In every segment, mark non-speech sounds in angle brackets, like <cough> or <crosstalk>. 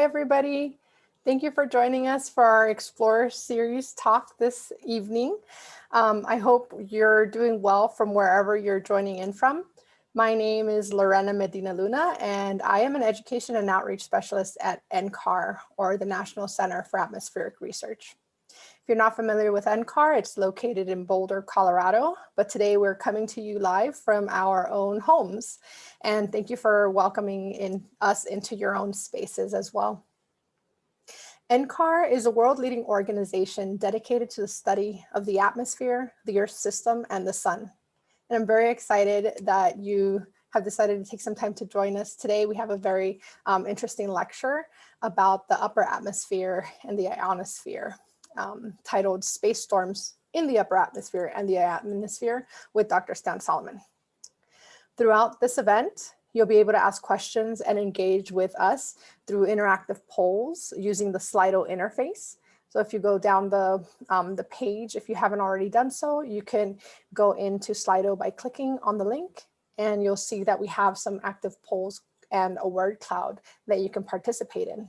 everybody. Thank you for joining us for our Explorer series talk this evening. Um, I hope you're doing well from wherever you're joining in from. My name is Lorena Medina Luna, and I am an education and outreach specialist at NCAR, or the National Center for Atmospheric Research. You're not familiar with NCAR, it's located in Boulder, Colorado, but today we're coming to you live from our own homes. And thank you for welcoming in us into your own spaces as well. NCAR is a world-leading organization dedicated to the study of the atmosphere, the Earth system, and the sun. And I'm very excited that you have decided to take some time to join us today. We have a very um, interesting lecture about the upper atmosphere and the ionosphere um, titled Space Storms in the Upper Atmosphere and the Atmosphere with Dr. Stan Solomon. Throughout this event, You'll be able to ask questions and engage with us through interactive polls using the Slido interface. So if you go down the, um, the page, if you haven't already done so, you can go into Slido by clicking on the link and you'll see that we have some active polls and a word cloud that you can participate in.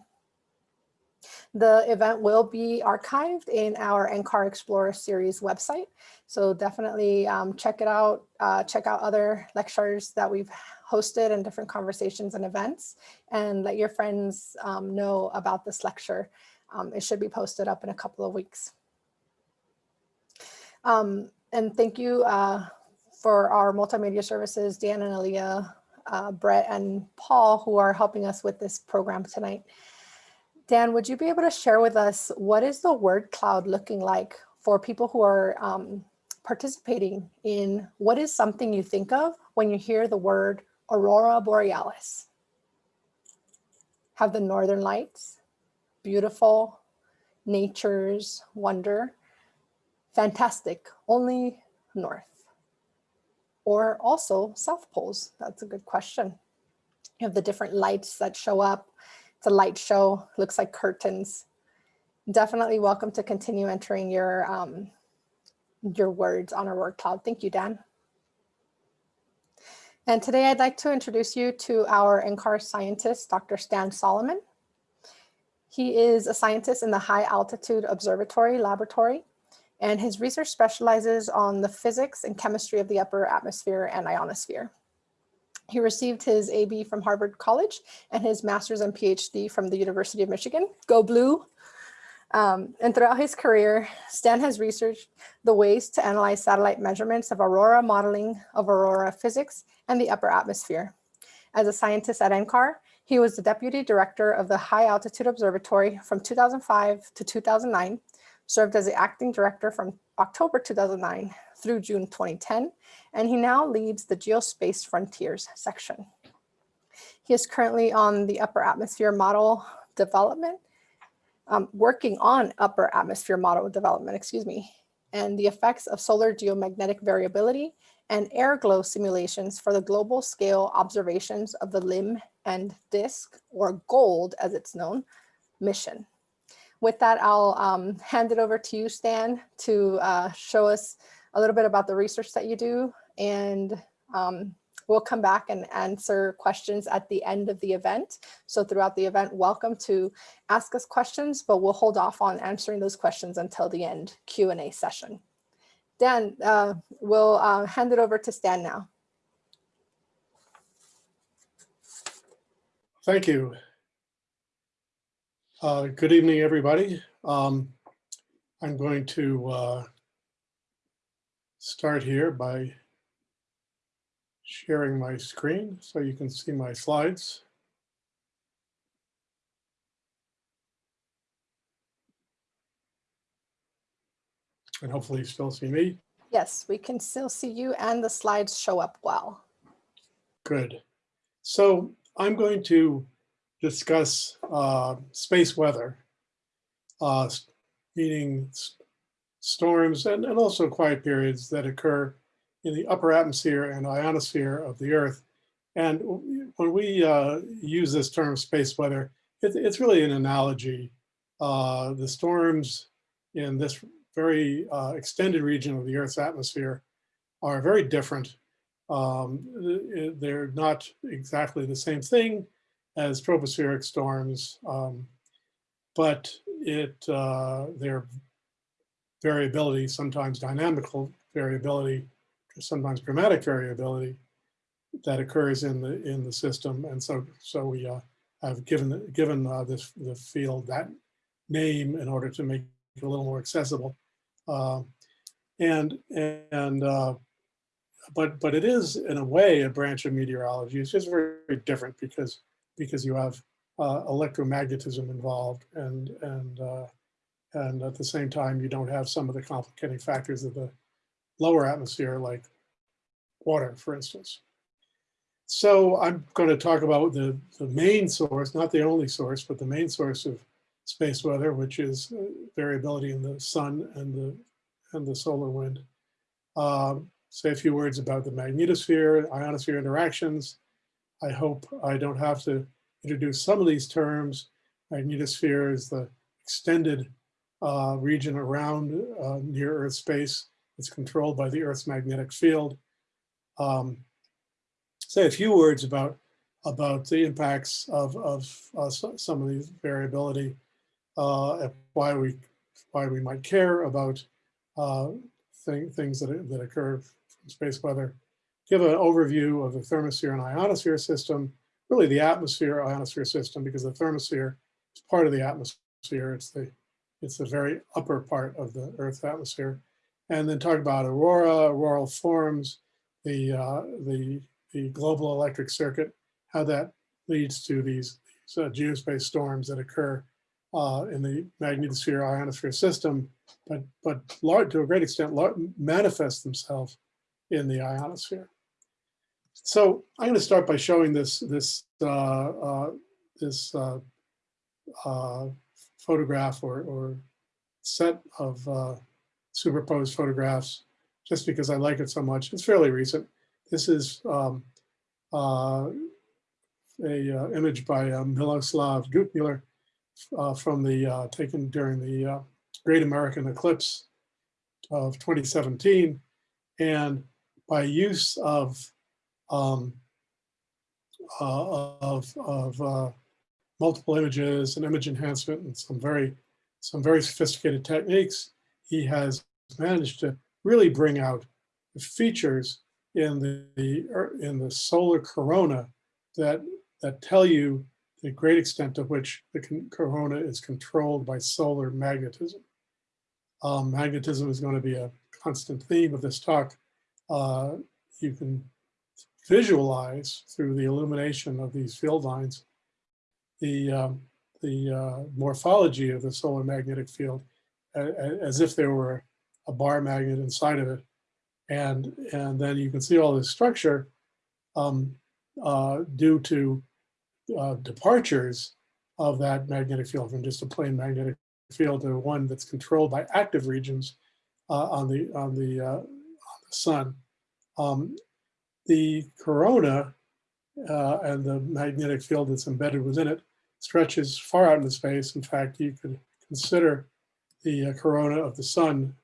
The event will be archived in our NCAR Explorer series website. So definitely um, check it out, uh, check out other lectures that we've hosted and different conversations and events and let your friends um, know about this lecture. Um, it should be posted up in a couple of weeks. Um, and thank you uh, for our multimedia services, Dan and Aaliyah, uh, Brett and Paul, who are helping us with this program tonight. Dan, would you be able to share with us what is the word cloud looking like for people who are um, participating in what is something you think of when you hear the word Aurora Borealis. Have the northern lights, beautiful, nature's wonder, fantastic, only north. Or also south poles, that's a good question. You have the different lights that show up. It's a light show, looks like curtains. Definitely welcome to continue entering your, um, your words on our word cloud. Thank you, Dan. And today I'd like to introduce you to our NCAR scientist, Dr. Stan Solomon. He is a scientist in the High Altitude Observatory Laboratory, and his research specializes on the physics and chemistry of the upper atmosphere and ionosphere. He received his AB from Harvard College and his master's and PhD from the University of Michigan. Go Blue! Um, and throughout his career, Stan has researched the ways to analyze satellite measurements of aurora modeling of aurora physics and the upper atmosphere. As a scientist at NCAR, he was the deputy director of the High Altitude Observatory from 2005 to 2009, served as the acting director from October 2009 through June 2010, and he now leads the Geospace Frontiers section. He is currently on the upper atmosphere model development um, working on upper atmosphere model development, excuse me, and the effects of solar geomagnetic variability and air glow simulations for the global scale observations of the limb and DISC, or GOLD as it's known, mission. With that, I'll um, hand it over to you, Stan, to uh, show us a little bit about the research that you do and um, We'll come back and answer questions at the end of the event. So throughout the event, welcome to ask us questions, but we'll hold off on answering those questions until the end Q&A session. Dan, uh, we'll uh, hand it over to Stan now. Thank you. Uh, good evening, everybody. Um, I'm going to uh, start here by sharing my screen so you can see my slides. And hopefully you still see me. Yes, we can still see you and the slides show up well. Good. So I'm going to discuss uh, space weather, uh, meaning storms and, and also quiet periods that occur in the upper atmosphere and ionosphere of the Earth. And when we uh, use this term space weather, it, it's really an analogy. Uh, the storms in this very uh, extended region of the Earth's atmosphere are very different. Um, they're not exactly the same thing. As tropospheric storms, um, but it uh, their variability, sometimes dynamical variability, sometimes dramatic variability that occurs in the in the system, and so so we uh, have given given uh, this the field that name in order to make it a little more accessible, uh, and and uh, but but it is in a way a branch of meteorology. It's just very, very different because because you have uh, electromagnetism involved and and uh, and at the same time you don't have some of the complicating factors of the lower atmosphere like water, for instance. So I'm going to talk about the, the main source, not the only source, but the main source of space weather, which is uh, variability in the sun and the and the solar wind. Um, say a few words about the magnetosphere, ionosphere interactions. I hope I don't have to introduce some of these terms. Magnetosphere is the extended uh, region around uh, near Earth space. It's controlled by the Earth's magnetic field. Um, say a few words about about the impacts of, of uh, some of these variability, uh, why we why we might care about uh, thing, things that, that occur from space weather, give an overview of the thermosphere and ionosphere system, really the atmosphere ionosphere system, because the thermosphere is part of the atmosphere. It's the it's the very upper part of the Earth's atmosphere. And then talk about aurora, auroral forms, the uh, the the global electric circuit, how that leads to these, these uh, geospace storms that occur uh, in the magnetosphere ionosphere system, but but large, to a great extent manifest themselves in the ionosphere. So I'm going to start by showing this this uh, uh, this uh, photograph or, or set of uh, superposed photographs just because I like it so much. It's fairly recent. This is um, uh, a uh, image by uh, Miloslav Druckmüller uh, from the taken during the Great American Eclipse of 2017. And by use of um, of, of multiple images and image enhancement and some very some very sophisticated techniques, he has managed to really bring out the features in the, the er, in the solar corona that that tell you the great extent to which the corona is controlled by solar magnetism. Um, magnetism is going to be a constant theme of this talk. Uh, you can visualize through the illumination of these field lines the um, the uh, morphology of the solar magnetic field as if there were a bar magnet inside of it and and then you can see all this structure um, uh, due to uh, departures of that magnetic field from just a plain magnetic field to one that's controlled by active regions uh, on the on the uh, on the sun. Um, the corona uh, and the magnetic field that's embedded within it stretches far out into space. In fact, you could consider the uh, corona of the sun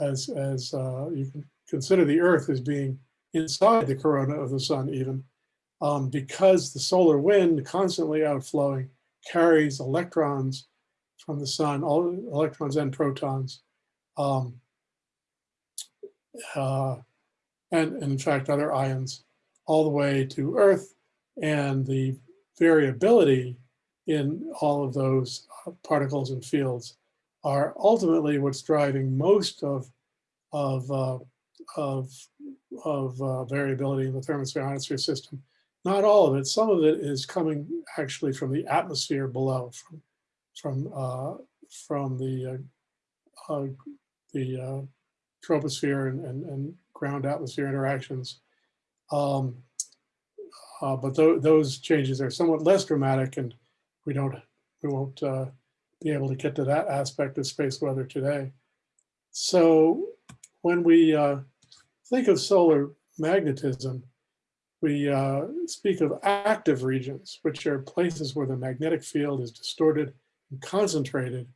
as as you can consider the Earth as being inside the corona of the sun even, um, because the solar wind constantly outflowing carries electrons from the sun, all electrons and protons, um, uh, and, in fact other ions, all the way to Earth, and the variability in all of those uh, particles and fields are ultimately what's driving most of, of uh, of, of uh, variability in the thermosphere ionosphere system. Not all of it, some of it is coming actually from the atmosphere below, from, from, uh, from the, uh, uh the uh, troposphere and, and, and, ground atmosphere interactions. Um, uh, but th those changes are somewhat less dramatic and we don't, we won't be able to get to that aspect of space weather today. So when we uh, think of solar magnetism, we uh, speak of active regions, which are places where the magnetic field is distorted and concentrated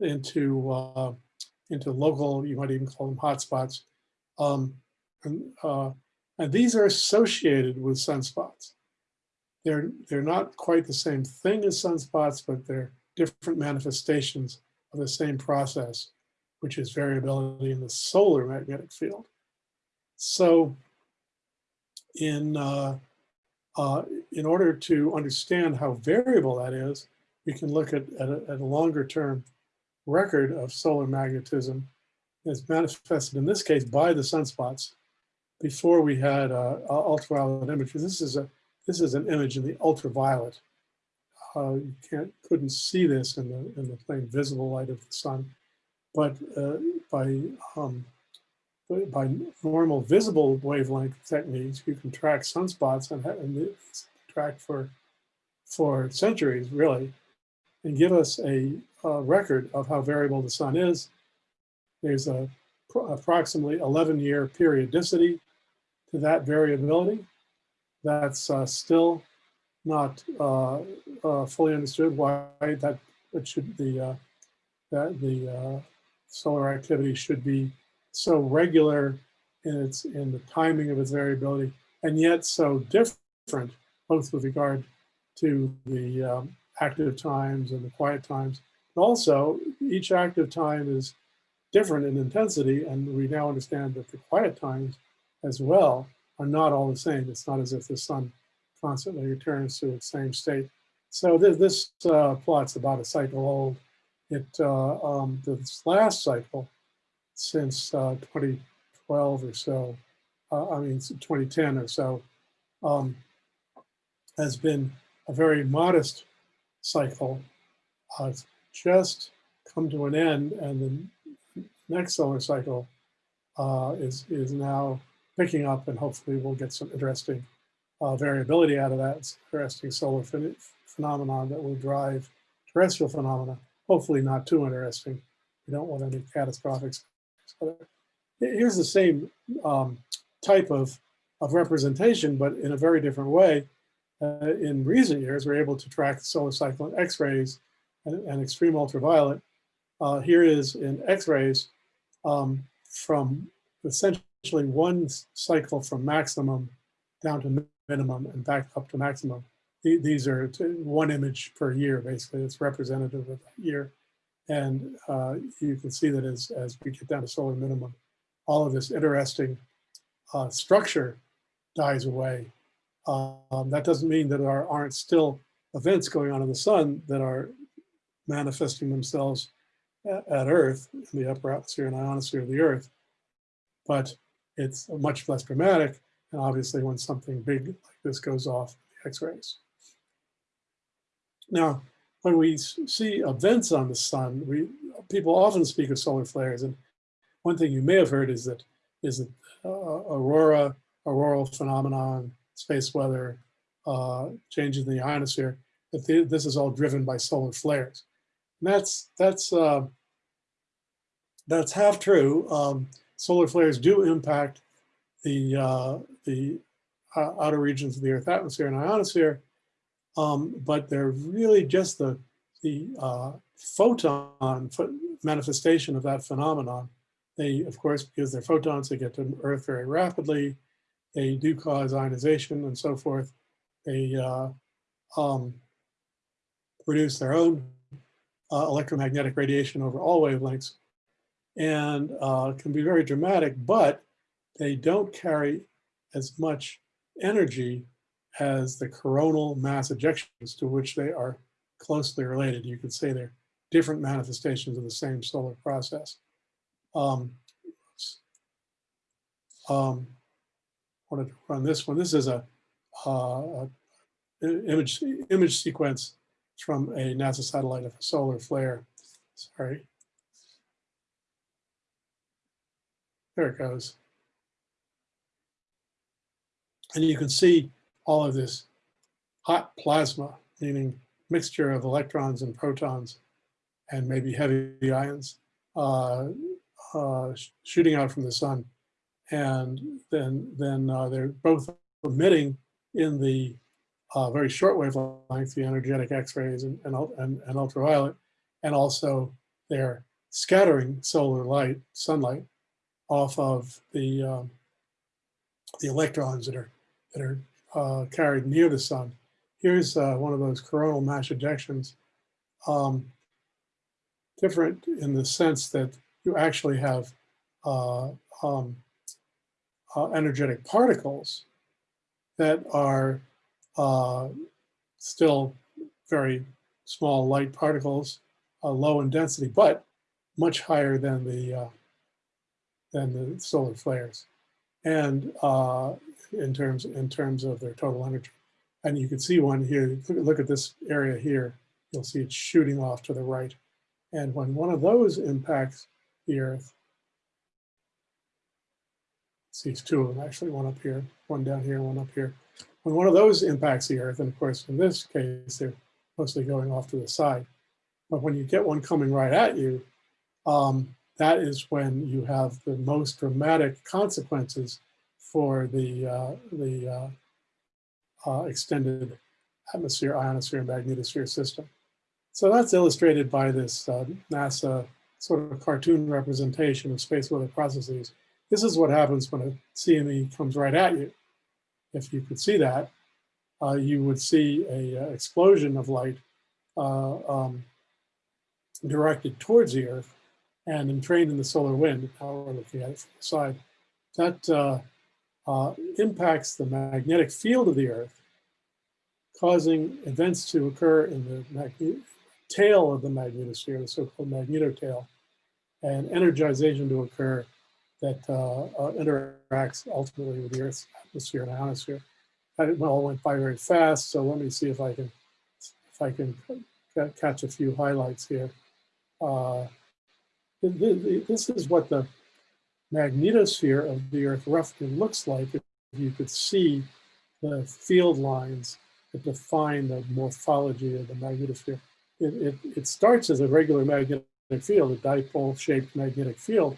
into uh, into local, you might even call them hotspots. Um, and, uh, and these are associated with sunspots. they're, they're not quite the same thing as sunspots, but they're different manifestations of the same process, which is variability in the solar magnetic field. So in, uh, uh, in order to understand how variable that is, we can look at, at, a, at a longer term record of solar magnetism as manifested in this case by the sunspots before we had uh, ultraviolet images. This is a this is an image in the ultraviolet. Uh, you can't couldn't see this in the in the plain visible light of the sun, but uh, by um, by normal visible wavelength techniques, you can track sunspots and, and track for for centuries really, and give us a, a record of how variable the sun is. There's a approximately 11 year periodicity to that variability. That's uh, still not uh, uh, fully understood why that it should the uh, that the uh, solar activity should be so regular in its in the timing of its variability and yet so different both with regard to the um, active times and the quiet times. Also each active time is different in intensity and we now understand that the quiet times as well are not all the same. It's not as if the sun constantly returns to its same state. So this, this uh, plot's about a cycle old. It uh, um, this last cycle since uh, 2012 or so, uh, I mean 2010 or so, um, has been a very modest cycle. Uh, it's just come to an end, and the next solar cycle uh, is is now picking up and hopefully we'll get some interesting uh, variability out of that. It's interesting solar ph phenomenon that will drive terrestrial phenomena. Hopefully not too interesting. We don't want any catastrophic. Here's the same um, type of, of representation, but in a very different way. Uh, in recent years, we're able to track the solar cycle in X-rays and, and, extreme ultraviolet. Uh, here is in X-rays um, from essentially one cycle from maximum down to minimum and back up to maximum. These are one image per year, basically. It's representative of that year. And uh, you can see that as, as we get down to solar minimum, all of this interesting uh, structure dies away. Um, that doesn't mean that there aren't still events going on in the sun that are manifesting themselves at, at Earth, in the upper atmosphere and ionosphere of the Earth. But it's much less dramatic. And obviously when something big like this goes off, x-rays. Now, when we see events on the sun, we people often speak of solar flares. And one thing you may have heard is that is that uh, aurora, auroral phenomenon, space weather, uh, changes in the ionosphere, that the, this is all driven by solar flares. That's that's uh, that's half true. Um, solar flares do impact the, uh, the uh, outer regions of the Earth atmosphere and ionosphere, um, but they're really just the, the uh, photon manifestation of that phenomenon. They, of course, because they're photons, they get to Earth very rapidly. They do cause ionization and so forth. They uh, um, produce their own uh, electromagnetic radiation over all wavelengths and uh, can be very dramatic, but they don't carry as much energy as the coronal mass ejections to which they are closely related. You could say they're different manifestations of the same solar process. Um, um, wanted to run this one. This is a, uh, a image image sequence from a NASA satellite of a solar flare. Sorry. There it goes. And you can see all of this hot plasma, meaning mixture of electrons and protons and maybe heavy ions uh, uh, shooting out from the sun. And then, then uh, they're both emitting in the uh, very short wavelength, the energetic X-rays and, and, and, and ultraviolet, and also they're scattering solar light, sunlight, off of the um, the electrons that are that are uh, carried near the sun here's uh, one of those coronal mass ejections. Um, different in the sense that you actually have uh, um, uh, energetic particles that are uh, still very small light particles, uh, low in density, but much higher than the uh, than the solar flares, and uh, in terms in terms of their total energy. And you can see one here. Look, at this area here. You'll see it shooting off to the right. And when one of those impacts the Earth, see it's two of them actually, one up here, one down here, one up here. When one of those impacts the Earth, and of course in this case they're mostly going off to the side, but when you get one coming right at you, um, that is when you have the most dramatic consequences for the uh, the uh, uh, extended atmosphere, ionosphere, magnetosphere system. So that's illustrated by this uh, NASA sort of cartoon representation of space weather processes. This is what happens when a CME comes right at you. If you could see that, uh, you would see a uh, explosion of light uh, um, directed towards the Earth and entrained in the solar wind. Now we're looking at it from the side. That uh, uh, impacts the magnetic field of the Earth, causing events to occur in the tail of the magnetosphere, the so-called magnetotail, and energization to occur that uh, uh, interacts ultimately with the Earth's atmosphere and ionosphere. It all went by very fast, so let me see if I can if I can catch a few highlights here. Uh, this is what the magnetosphere of the Earth roughly looks like if you could see the field lines that define the morphology of the magnetosphere. It, it, it starts as a regular magnetic field, a dipole-shaped magnetic field,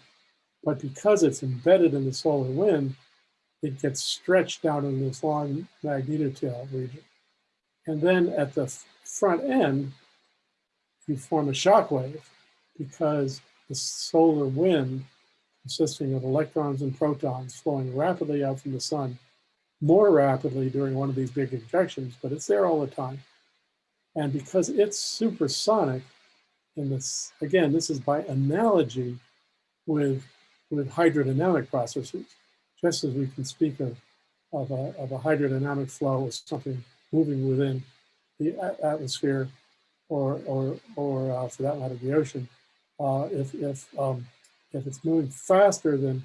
but because it's embedded in the solar wind, it gets stretched out in this long magnetotail region. And then at the front end, you form a shock wave because the solar wind consisting of electrons and protons flowing rapidly out from the sun, more rapidly during one of these big injections, but it's there all the time. And because it's supersonic, in this, again, this is by analogy with, with hydrodynamic processes, just as we can speak of, of, a, of a hydrodynamic flow as something moving within the atmosphere or, or, or uh, for that matter, the ocean. Uh, if, if um, if it's moving faster than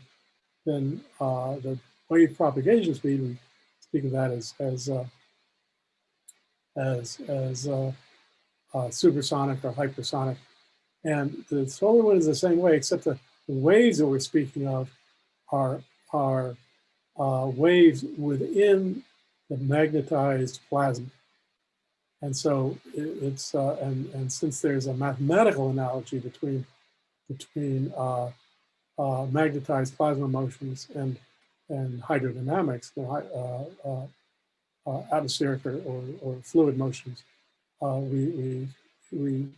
than uh, the wave propagation speed, we speak of that as as uh, as as uh, uh supersonic or hypersonic. And the solar wind is the same way, except the, the waves that we're speaking of are are uh, waves within the magnetized plasma. And so it, it's uh, and and since there's a mathematical analogy between between uh, uh, magnetized plasma motions and, and hydrodynamics, uh, uh, uh, atmospheric or, or, or, fluid motions, uh, we, we, we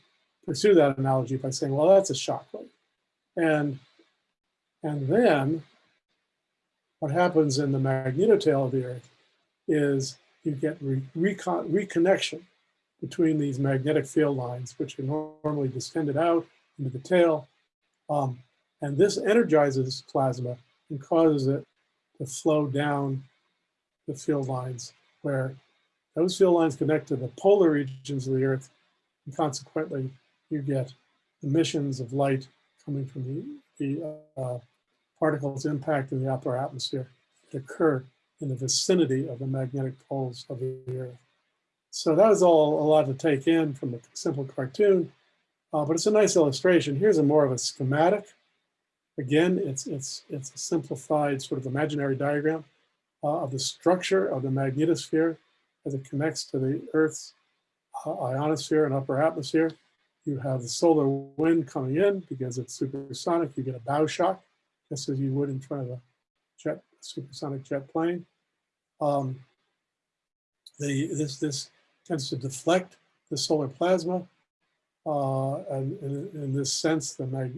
pursue that analogy by saying, well, that's a shock wave. And, and then what happens in the magnetotail of the Earth is you get re reconnection between these magnetic field lines, which are normally distended out into the tail. Um, and this energizes plasma and causes it to flow down the field lines where those field lines connect to the polar regions of the Earth. And consequently, you get emissions of light coming from the, the uh, particles impacting the upper atmosphere that occur in the vicinity of the magnetic poles of the Earth. So that was all a lot to take in from a simple cartoon, uh, but it's a nice illustration. Here's a more of a schematic Again, it's, it's, it's a simplified sort of imaginary diagram uh, of the structure of the magnetosphere as it connects to the Earth's uh, ionosphere and upper atmosphere. You have the solar wind coming in because it's supersonic. You get a bow shock, just as you would in front of a jet, supersonic jet plane. Um, the, this, this tends to deflect the solar plasma. Uh, and in, this sense, the mag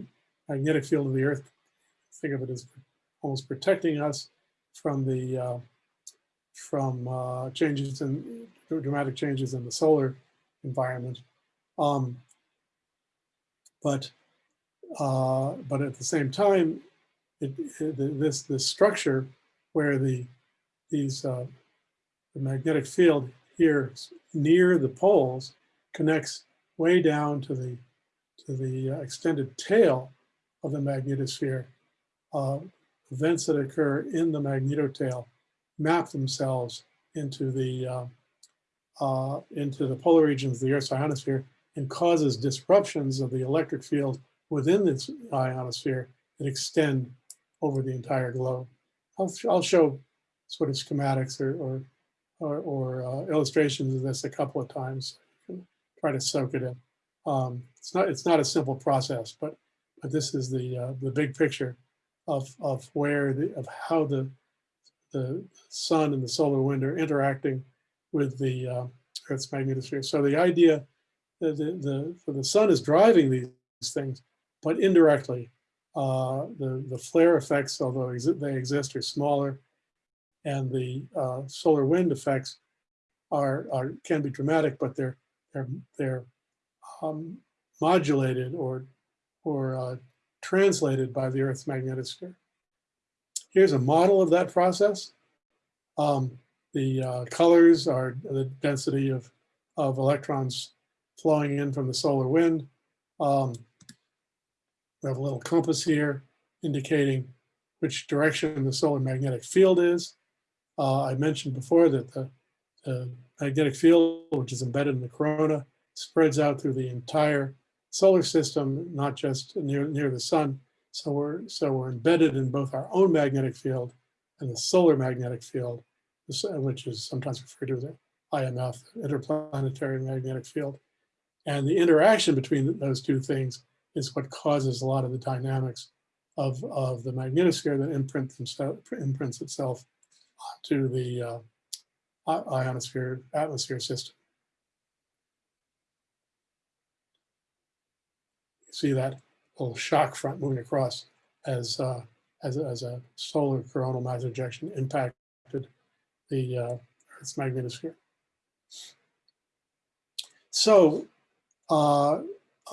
magnetic field of the Earth think of it as almost protecting us from the uh, from uh, changes in dramatic changes in the solar environment. Um, but uh, but at the same time, it, it, this this structure where the these uh, the magnetic field here near the poles connects way down to the to the uh, extended tail of the magnetosphere. Uh, events that occur in the magnetotail map themselves into the uh, uh, into the polar regions of the Earth's ionosphere and causes disruptions of the electric field within this ionosphere that extend over the entire globe. I'll, I'll show sort of schematics or, or, or, or uh, illustrations of this a couple of times. Try to soak it in. Um, it's not it's not a simple process, but but this is the uh, the big picture of of where the of how the the sun and the solar wind are interacting with the uh, Earth's magnetosphere. So the idea that the, the, the sun is driving these things, but indirectly, uh, the, the flare effects, although they exist, are smaller, and the uh, solar wind effects are, are can be dramatic, but they're they're they're um, modulated or or uh, translated by the Earth's magnetosphere. Here's a model of that process. Um, the uh, colors are the density of, of electrons flowing in from the solar wind. Um, we have a little compass here indicating which direction the solar magnetic field is. Uh, I mentioned before that the, the, magnetic field, which is embedded in the corona, spreads out through the entire solar system, not just near, near the sun. So we're, so we're embedded in both our own magnetic field and the solar magnetic field, which is sometimes referred to as IMF, interplanetary magnetic field. And the interaction between those two things is what causes a lot of the dynamics of, of the magnetosphere that imprint imprints itself to the uh, ionosphere atmosphere system. You see that little shock front moving across as uh, as, as a solar coronal mass ejection impacted the uh, Earth's magnetosphere. So uh,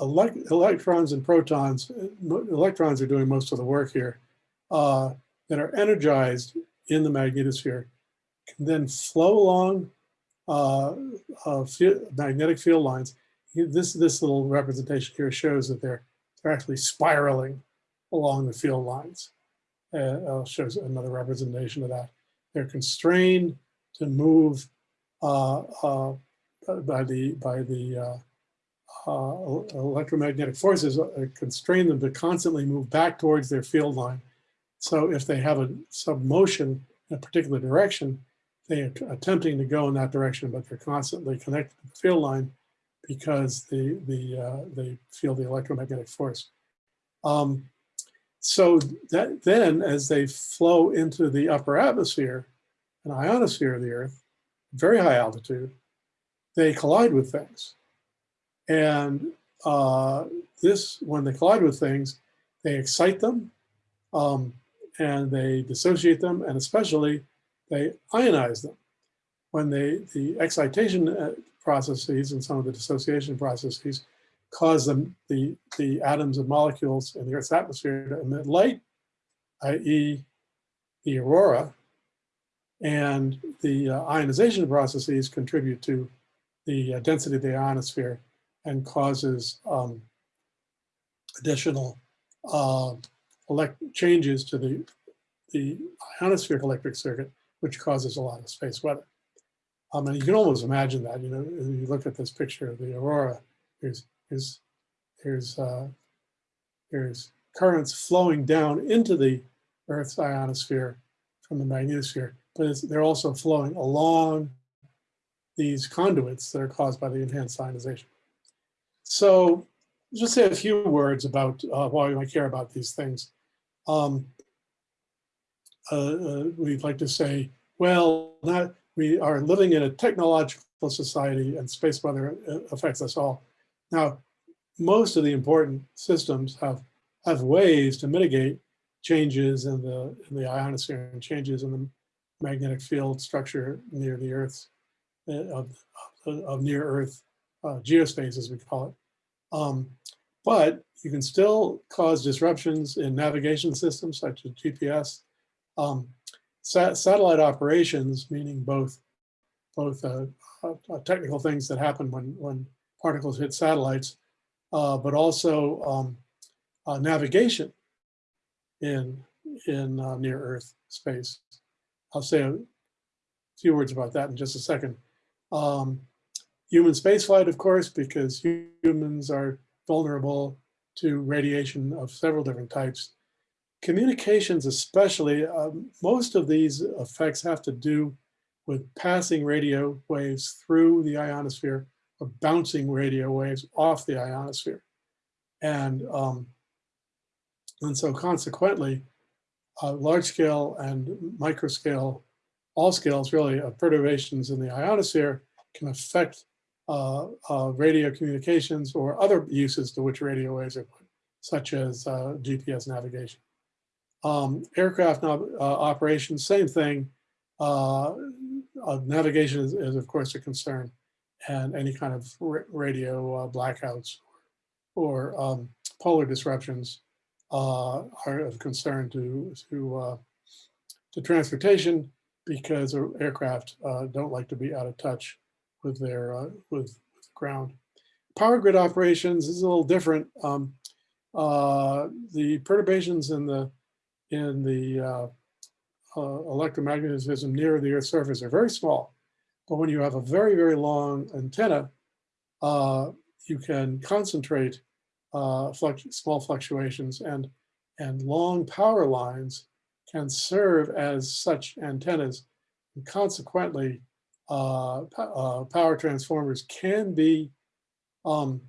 elect electrons and protons, electrons are doing most of the work here, uh, that are energized in the magnetosphere can then flow along uh, uh, magnetic field lines. This, this little representation here shows that they're, they're actually spiraling along the field lines. Uh, shows another representation of that. They're constrained to move uh, uh, by the by the uh, electromagnetic forces uh, constrain them to constantly move back towards their field line. So if they have a some motion in a particular direction, they are attempting to go in that direction, but they're constantly connected to the field line because the the uh, they feel the electromagnetic force. Um, so that then, as they flow into the upper atmosphere, an ionosphere of the Earth, very high altitude, they collide with things. And uh, this, when they collide with things, they excite them um, and they dissociate them, and especially they ionize them. When they, the excitation uh, processes and some of the dissociation processes cause them, the, the atoms and molecules in the Earth's atmosphere to emit light, i.e. the aurora, and the uh, ionization processes contribute to the uh, density of the ionosphere and causes um, additional uh, changes to the, the ionospheric electric circuit, which causes a lot of space weather. Um, and you can almost imagine that, you know, you look at this picture of the aurora, there's, there's, uh, there's currents flowing down into the Earth's ionosphere from the magnetosphere, but they're also flowing along these conduits that are caused by the enhanced ionization. So just say a few words about uh, why we care about these things. Um, uh, uh, we'd like to say, well, not, we are living in a technological society and space weather uh, affects us all. Now, most of the important systems have, have ways to mitigate changes in the, in the ionosphere and changes in the magnetic field structure near the Earth's, uh, of, of, of near Earth uh, geospace, as we call it. Um, but you can still cause disruptions in navigation systems such as GPS. Um, sa satellite operations, meaning both both uh, uh, technical things that happen when when particles hit satellites, uh, but also um, uh, navigation in in uh, near Earth space. I'll say a few words about that in just a second. Um, human spaceflight, of course, because humans are vulnerable to radiation of several different types. Communications especially, um, most of these effects have to do with passing radio waves through the ionosphere or bouncing radio waves off the ionosphere. And, um, and so consequently, uh, large scale and micro scale, all scales really of perturbations in the ionosphere can affect uh, uh, radio communications or other uses to which radio waves are put, such as uh, GPS navigation. Um, aircraft uh, operations, same thing. Uh, navigation is, is, of course, a concern and any kind of radio blackouts or, um, polar disruptions uh, are of concern to to uh, to transportation because aircraft uh, don't like to be out of touch with their uh, with, with, the ground. Power grid operations is a little different. Um, uh, the perturbations in the in the uh, electromagnetism near the Earth's surface are very small, but when you have a very very long antenna, you can concentrate uh, small fluctuations and, and long power lines can serve as such antennas. And consequently, uh, uh, power transformers can be um,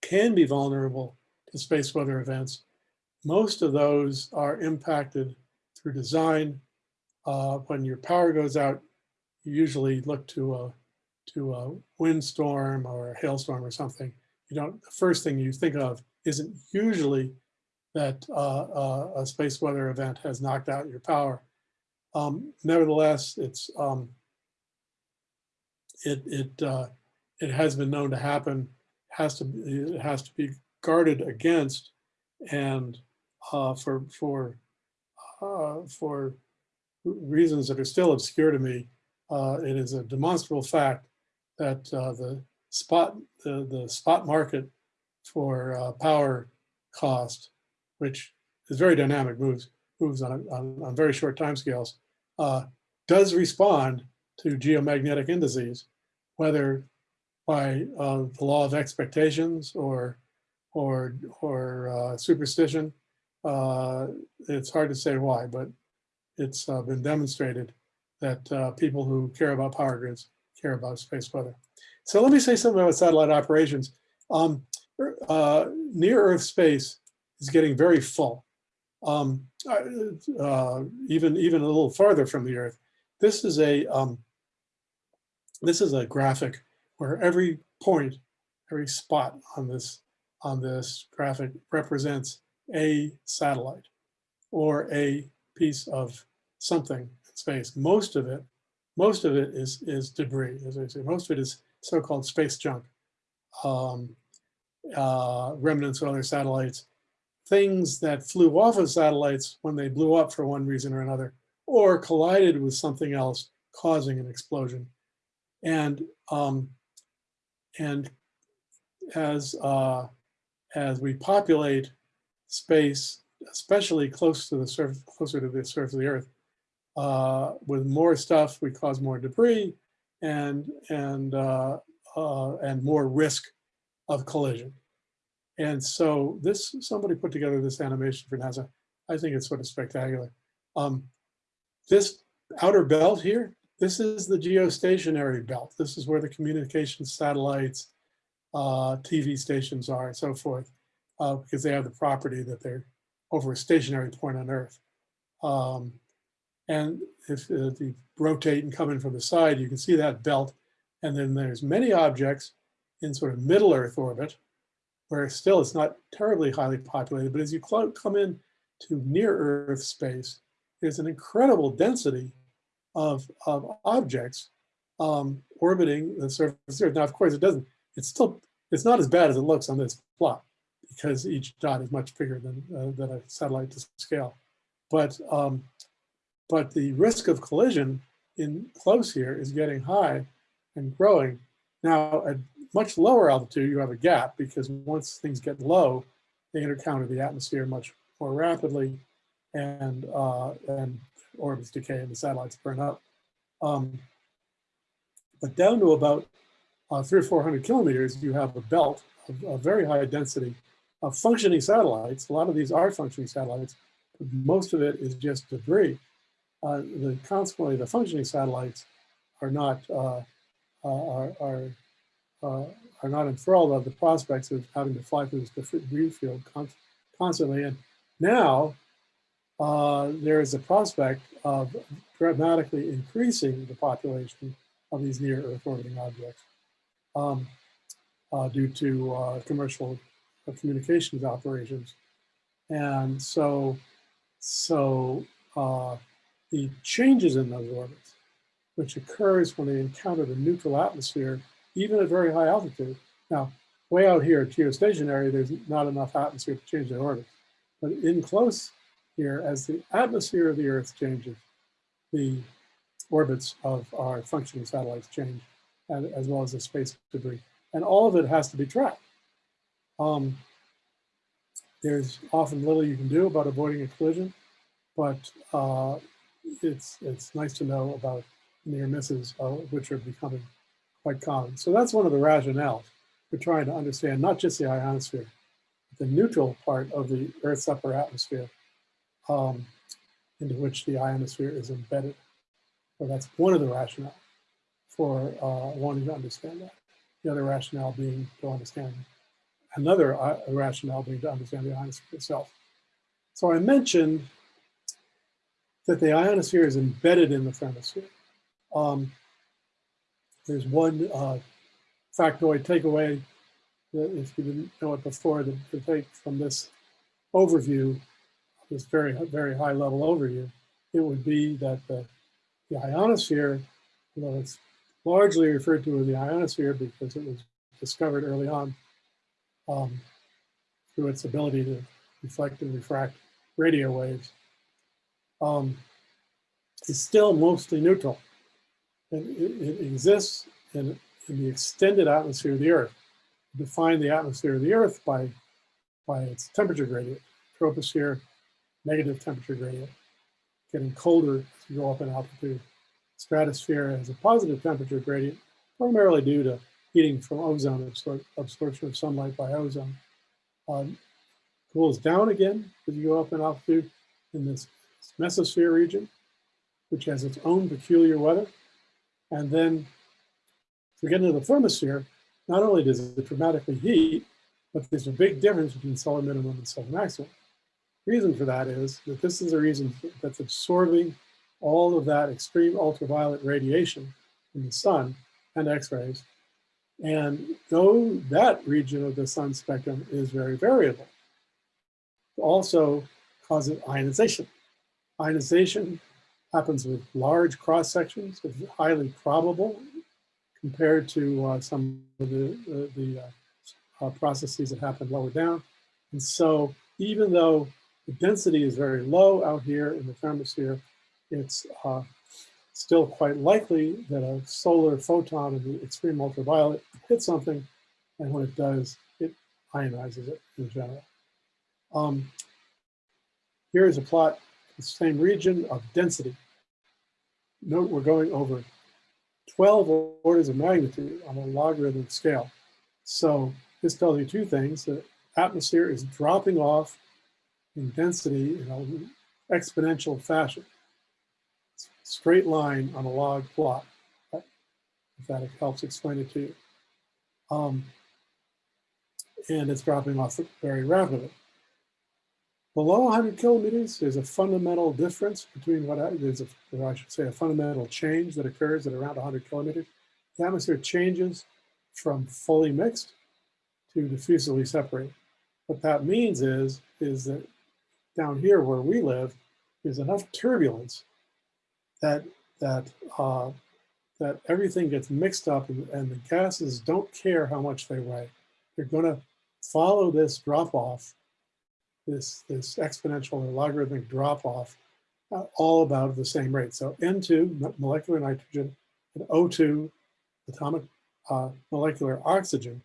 can be vulnerable to space weather events. Most of those are impacted through design. Uh, when your power goes out, you usually look to a to a windstorm or a hailstorm or something you don't, the first thing you think of isn't usually that uh, uh, a space weather event has knocked out your power. Um, nevertheless, it's um, it it uh, it has been known to happen. Has to it has to be guarded against, and uh, for for uh, for reasons that are still obscure to me, uh, it is a demonstrable fact that the spot the, the spot market for uh, power cost, which is very dynamic, moves moves on, on, on very short timescales, uh, does respond to geomagnetic indices, whether by uh, the law of expectations or or or uh, superstition. Uh, it's hard to say why, but it's uh, been demonstrated that uh, people who care about power grids care about space weather. So let me say something about satellite operations. Um, uh, near Earth space is getting very full, um, uh, even even a little farther from the Earth. This is a um, this is a graphic where every point, every spot on this on this graphic represents a satellite or a piece of something in space. Most of it, most of it is is debris, as I say. Most of it is so-called space junk, um, uh, remnants of other satellites, things that flew off of satellites when they blew up for one reason or another, or collided with something else, causing an explosion. And um, and as uh, as we populate space, especially close to the surface, closer to the surface of the Earth, uh, with more stuff, we cause more debris, and and uh, uh, and more risk of collision. And so this somebody put together this animation for NASA. I think it's sort of spectacular. Um, this outer belt here, this is the geostationary belt. This is where the communication satellites, uh, TV stations are, and so forth, uh, because they have the property that they're over a stationary point on Earth. Um, and if, if you rotate and come in from the side, you can see that belt. And then there's many objects in sort of middle Earth orbit, where still it's not terribly highly populated, but as you come in to near Earth space, there's an incredible density of, of objects um, orbiting the surface of Earth. Now, of course, it doesn't, it's still, it's not as bad as it looks on this plot because each dot is much bigger than, uh, than a satellite to scale. But, um, but the risk of collision in close here is getting high and growing. Now, at much lower altitude, you have a gap because once things get low, they encounter the atmosphere much more rapidly and, uh, and orbits decay and the satellites burn up. Um, but down to about uh, three or 400 kilometers, you have a belt of, very high density of functioning satellites. A lot of these are functioning satellites, most of it is just debris. Uh, the consequently, the functioning satellites are not uh, uh are are, uh, are not enthralled of the prospects of having to fly through this debris field constantly. And now uh, there is a prospect of dramatically increasing the population of these near Earth orbiting objects um, uh, due to uh, commercial communications operations. And so, so uh, the changes in those orbits, which occurs when they encounter the neutral atmosphere, even at very high altitude. Now, way out here geostationary, there's not enough atmosphere to change their orbit. But in close here, as the atmosphere of the Earth changes, the orbits of our functioning satellites change, as well as the space debris. And all of it has to be tracked. Um, there's often little you can do about avoiding a collision, but uh, it's, it's nice to know about near misses, uh, which are becoming quite common. So that's one of the rationales for trying to understand not just the ionosphere, the neutral part of the Earth's upper atmosphere um, into which the ionosphere is embedded. So that's one of the rationale for uh, wanting to understand that. The other rationale being to understand, another uh, rationale being to understand the ionosphere itself. So I mentioned that the ionosphere is embedded in the thermosphere. Um, there's one uh, factoid takeaway that if you didn't know it before, to, to take from this overview, this very, very high level overview, it would be that the, the ionosphere, you know, it's largely referred to as the ionosphere because it was discovered early on um, through its ability to reflect and refract radio waves, um, is still mostly neutral. And it, it exists in, in the extended atmosphere of the Earth. Define the atmosphere of the Earth by, by its temperature gradient, troposphere, negative temperature gradient, getting colder as you go up in altitude. Stratosphere has a positive temperature gradient, primarily due to heating from ozone, absor absorption of sunlight by ozone. Um, cools down again as you go up in altitude in this mesosphere region, which has its own peculiar weather. And then if we get into the thermosphere, not only does it dramatically heat, but there's a big difference between solar minimum and solar maximum. Reason for that is that this is a region that's absorbing all of that extreme ultraviolet radiation from the sun and x-rays. And though that region of the sun spectrum is very variable, also causes ionization. Ionization happens with large cross sections. It's highly probable compared to uh, some of the, the, the uh, uh, processes that happen lower down. And so even though the density is very low out here in the thermosphere, it's uh, still quite likely that a solar photon of the extreme ultraviolet hits something, and when it does, it ionizes it in general. Um, here is a plot, the same region of density. Note we're going over 12 orders of magnitude on a logarithmic scale. So this tells you two things. The atmosphere is dropping off in density in an exponential fashion. Straight line on a log plot, if that helps explain it to you. Um, and it's dropping off very rapidly. Below 100 kilometers, there's a fundamental difference between what I, there's a, or I should say a fundamental change that occurs at around 100 kilometers. The atmosphere changes from fully mixed to diffusively separated. What that means is, is that down here where we live, there's enough turbulence that that uh, that everything gets mixed up and, and the gases don't care how much they weigh. They're going to follow this drop off, this this exponential or logarithmic drop off, uh, all about the same rate. So N2 molecular nitrogen and O2 atomic uh, molecular oxygen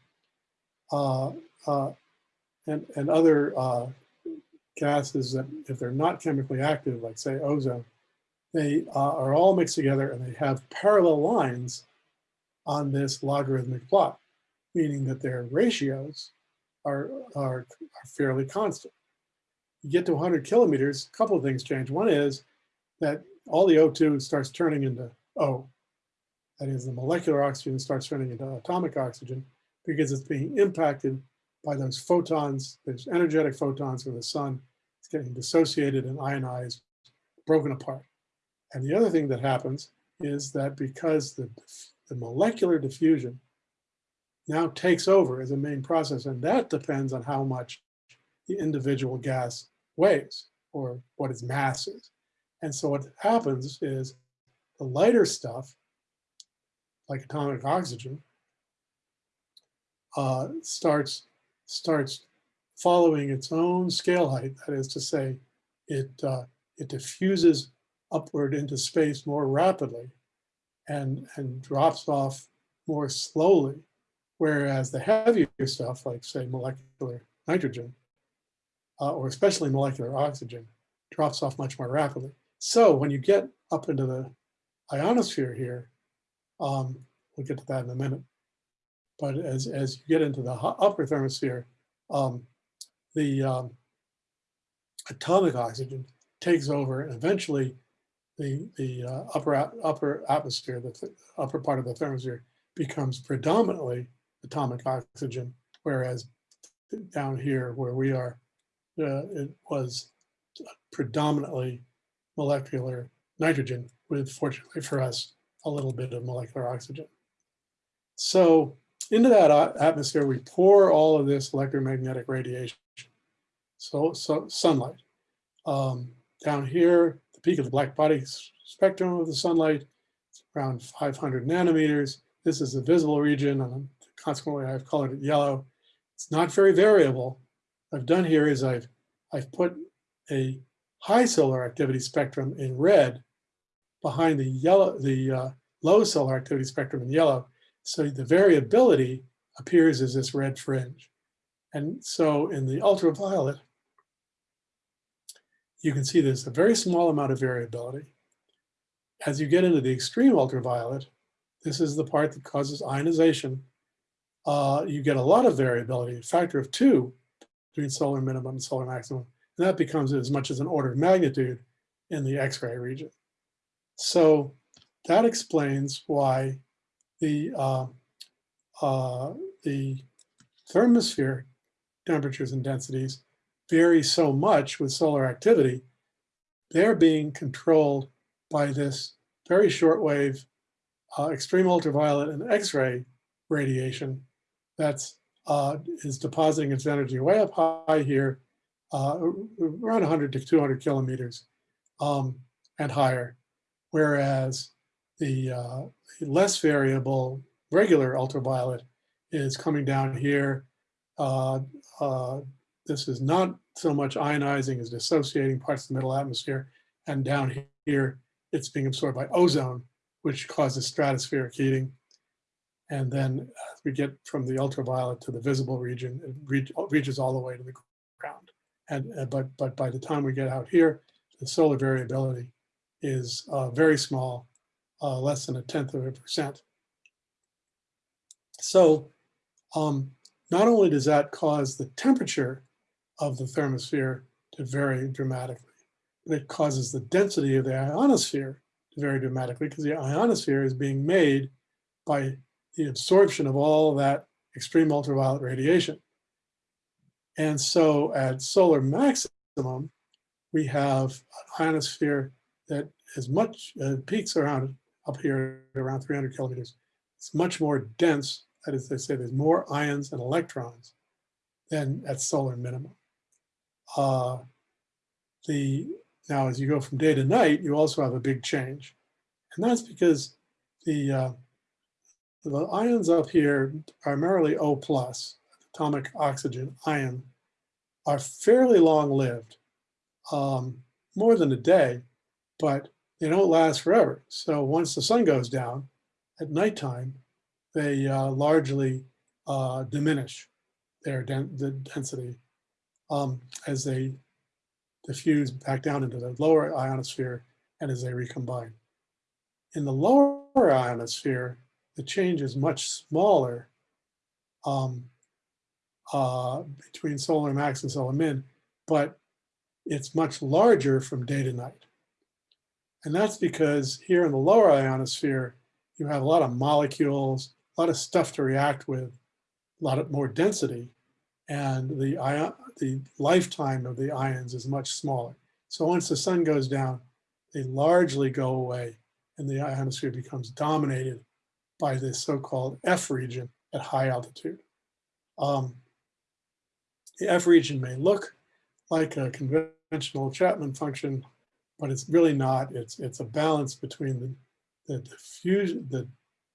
uh, uh, and, and other uh, gases that if they're not chemically active, like say ozone, they uh, are all mixed together and they have parallel lines on this logarithmic plot, meaning that their ratios are, are, are fairly constant. You get to 100 kilometers, a couple of things change. One is that all the O2 starts turning into O. That is, the molecular oxygen starts turning into atomic oxygen because it's being impacted by those photons, those energetic photons from the sun. It's getting dissociated and ionized, broken apart. And the other thing that happens is that because the, the molecular diffusion now takes over as a main process, and that depends on how much the individual gas weighs or what its mass is. And so what happens is the lighter stuff, like atomic oxygen, uh, starts starts following its own scale height. That is to say, it uh, it diffuses upward into space more rapidly and and drops off more slowly. Whereas the heavier stuff, like say molecular nitrogen, uh, or especially molecular oxygen, drops off much more rapidly. So when you get up into the ionosphere here, um, we'll get to that in a minute. But as, as you get into the upper thermosphere, um, the um, atomic oxygen takes over and eventually the, the uh, upper, upper atmosphere, the th upper part of the thermosphere becomes predominantly atomic oxygen, whereas down here where we are, uh, it was predominantly molecular nitrogen with, fortunately for us, a little bit of molecular oxygen. So into that atmosphere, we pour all of this electromagnetic radiation. So, so sunlight. Um, down here, the peak of the black body spectrum of the sunlight, around 500 nanometers. This is the visible region, and consequently I've colored it yellow. It's not very variable. I've done here is I've, I've put a high solar activity spectrum in red behind the yellow, the uh, low solar activity spectrum in yellow. So the variability appears as this red fringe. And so in the ultraviolet, you can see there's a very small amount of variability. As you get into the extreme ultraviolet, this is the part that causes ionization. Uh, you get a lot of variability, a factor of two between solar minimum and solar maximum. And that becomes as much as an order of magnitude in the X-ray region. So that explains why the uh, uh, the thermosphere temperatures and densities vary so much with solar activity. They're being controlled by this very shortwave, uh, extreme ultraviolet and X-ray radiation that's uh, is depositing its energy way up high here, uh, around 100 to 200 kilometers um, and higher, whereas the, uh, less variable regular ultraviolet is coming down here. Uh, uh, this is not so much ionizing as dissociating parts of the middle atmosphere. And down here, it's being absorbed by ozone, which causes stratospheric heating. And then as we get from the ultraviolet to the visible region, it reach, reaches all the way to the ground. And uh, but but by the time we get out here, the solar variability is uh, very small uh, less than a tenth of a percent. So um, not only does that cause the temperature of the thermosphere to vary dramatically, but it causes the density of the ionosphere to vary dramatically because the ionosphere is being made by the absorption of all that extreme ultraviolet radiation. And so at solar maximum, we have an ionosphere that is much, uh, peaks around up here around 300 kilometers. It's much more dense. That is, they say there's more ions and electrons than at solar minimum. Uh, the now as you go from day to night, you also have a big change. And that's because the, uh, the ions up here, primarily O plus, atomic oxygen ion, are fairly long lived, um, more than a day, but they don't last forever. So once the sun goes down at nighttime, they uh, largely uh, diminish their den the density um, as they diffuse back down into the lower ionosphere and as they recombine. In the lower ionosphere, the change is much smaller um, uh, between solar max and solar min, but it's much larger from day to night. And that's because here in the lower ionosphere, you have a lot of molecules, a lot of stuff to react with, a lot of more density, and the, ion, the lifetime of the ions is much smaller. So once the sun goes down, they largely go away and the ionosphere becomes dominated by this so-called F region at high altitude. Um, the F region may look like a conventional Chapman function, but it's really not. It's, it's a balance between the, the, diffusion, the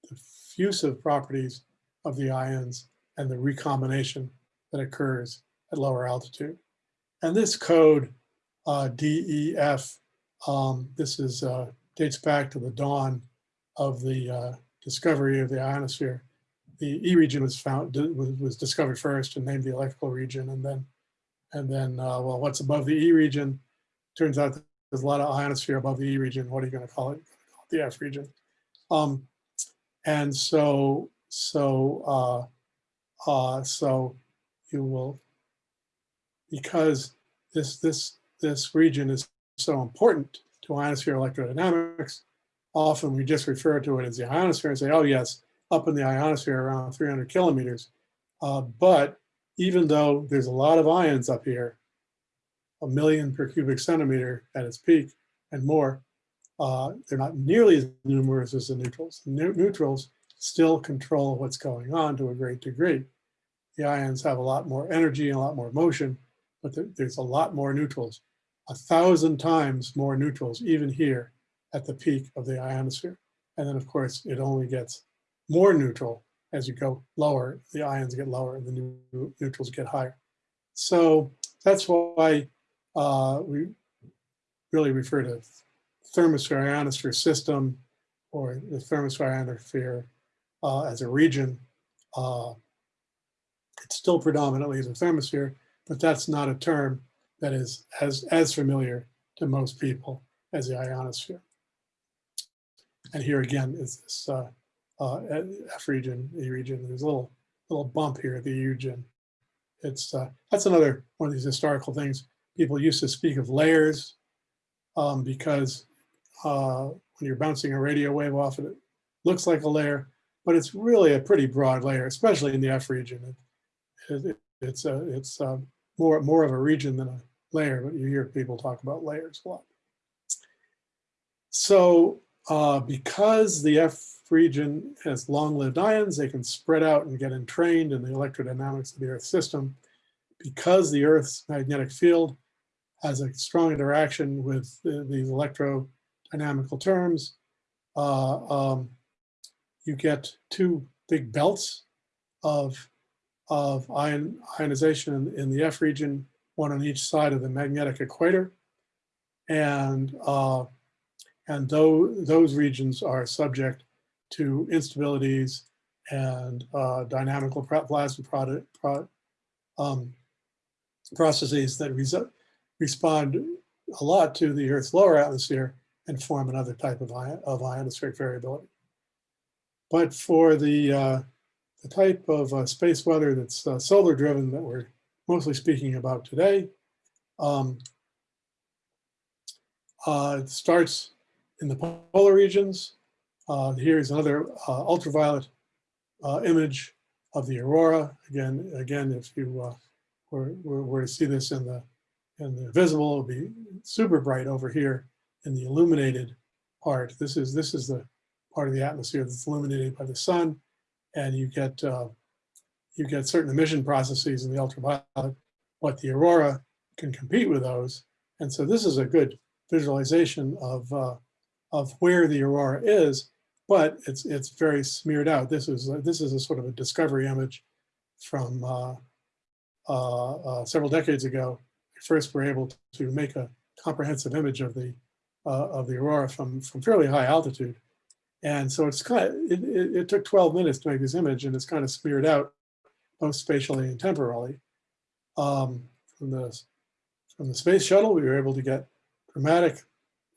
diffusive properties of the ions and the recombination that occurs at lower altitude. And this code, uh, DEF, um, this is uh, dates back to the dawn of the uh, discovery of the ionosphere. The E region was found was, discovered first and named the electrical region, and then and then uh, well, what's above the E region? Turns out there's a lot of ionosphere above the E region. What are you going to call it? The F region. Um, and so so uh, uh, so you will because this this this region is so important to ionosphere electrodynamics. Often we just refer to it as the ionosphere and say, oh yes, up in the ionosphere around 300 kilometers. Uh, but even though there's a lot of ions up here, a million per cubic centimeter at its peak and more, uh, they're not nearly as numerous as the neutrals. The neutrals still control what's going on to a great degree. The ions have a lot more energy and a lot more motion, but there, there's a lot more neutrals a thousand times more neutrals, even here at the peak of the ionosphere. And then of course, it only gets more neutral as you go lower, the ions get lower and the neutrals get higher. So that's why uh, we really refer to thermosphere ionosphere system or the thermosphere ionosphere uh, as a region. Uh, it's still predominantly the thermosphere, but that's not a term that is as, as familiar to most people as the ionosphere. And here again is this uh, uh, F region, E region. There's a little little bump here at the E region. It's uh, that's another one of these historical things. People used to speak of layers um, because uh, when you're bouncing a radio wave off it, it looks like a layer, but it's really a pretty broad layer, especially in the F region. It, it, it's a, it's a, uh, more more of a region than a layer, but you hear people talk about layers a lot. So uh, because the F region has long-lived ions, they can spread out and get entrained in the electrodynamics of the Earth system. Because the Earth's magnetic field has a strong interaction with the, these electrodynamical terms, uh, um, you get two big belts of, of ion, ionization in, in the F region one on each side of the magnetic equator. And, uh, and those, those regions are subject to instabilities and uh, dynamical plasma product, pro, um, processes that respond a lot to the Earth's lower atmosphere and form another type of, ion, of ionospheric variability. But for the, uh, the type of uh, space weather that's uh, solar driven that we're mostly speaking about today. Um, uh, it starts in the polar regions. Uh, here is another uh, ultraviolet uh, image of the aurora. Again, again, if you uh, were, were, to see this in the in the visible, it would be super bright over here in the illuminated part. This is this is the part of the atmosphere that's illuminated by the sun, and you get uh, you get certain emission processes in the ultraviolet, but the aurora can compete with those. And so this is a good visualization of, uh, of where the aurora is, but it's, it's very smeared out. This is, this is a sort of a discovery image from uh, uh, uh, several decades ago. We first were able to make a comprehensive image of the, uh, of the aurora from, from fairly high altitude. And so it's kind of, it, it, it took 12 minutes to make this image and it's kind of smeared out both spatially and temporally. Um, from the from the space shuttle, we were able to get dramatic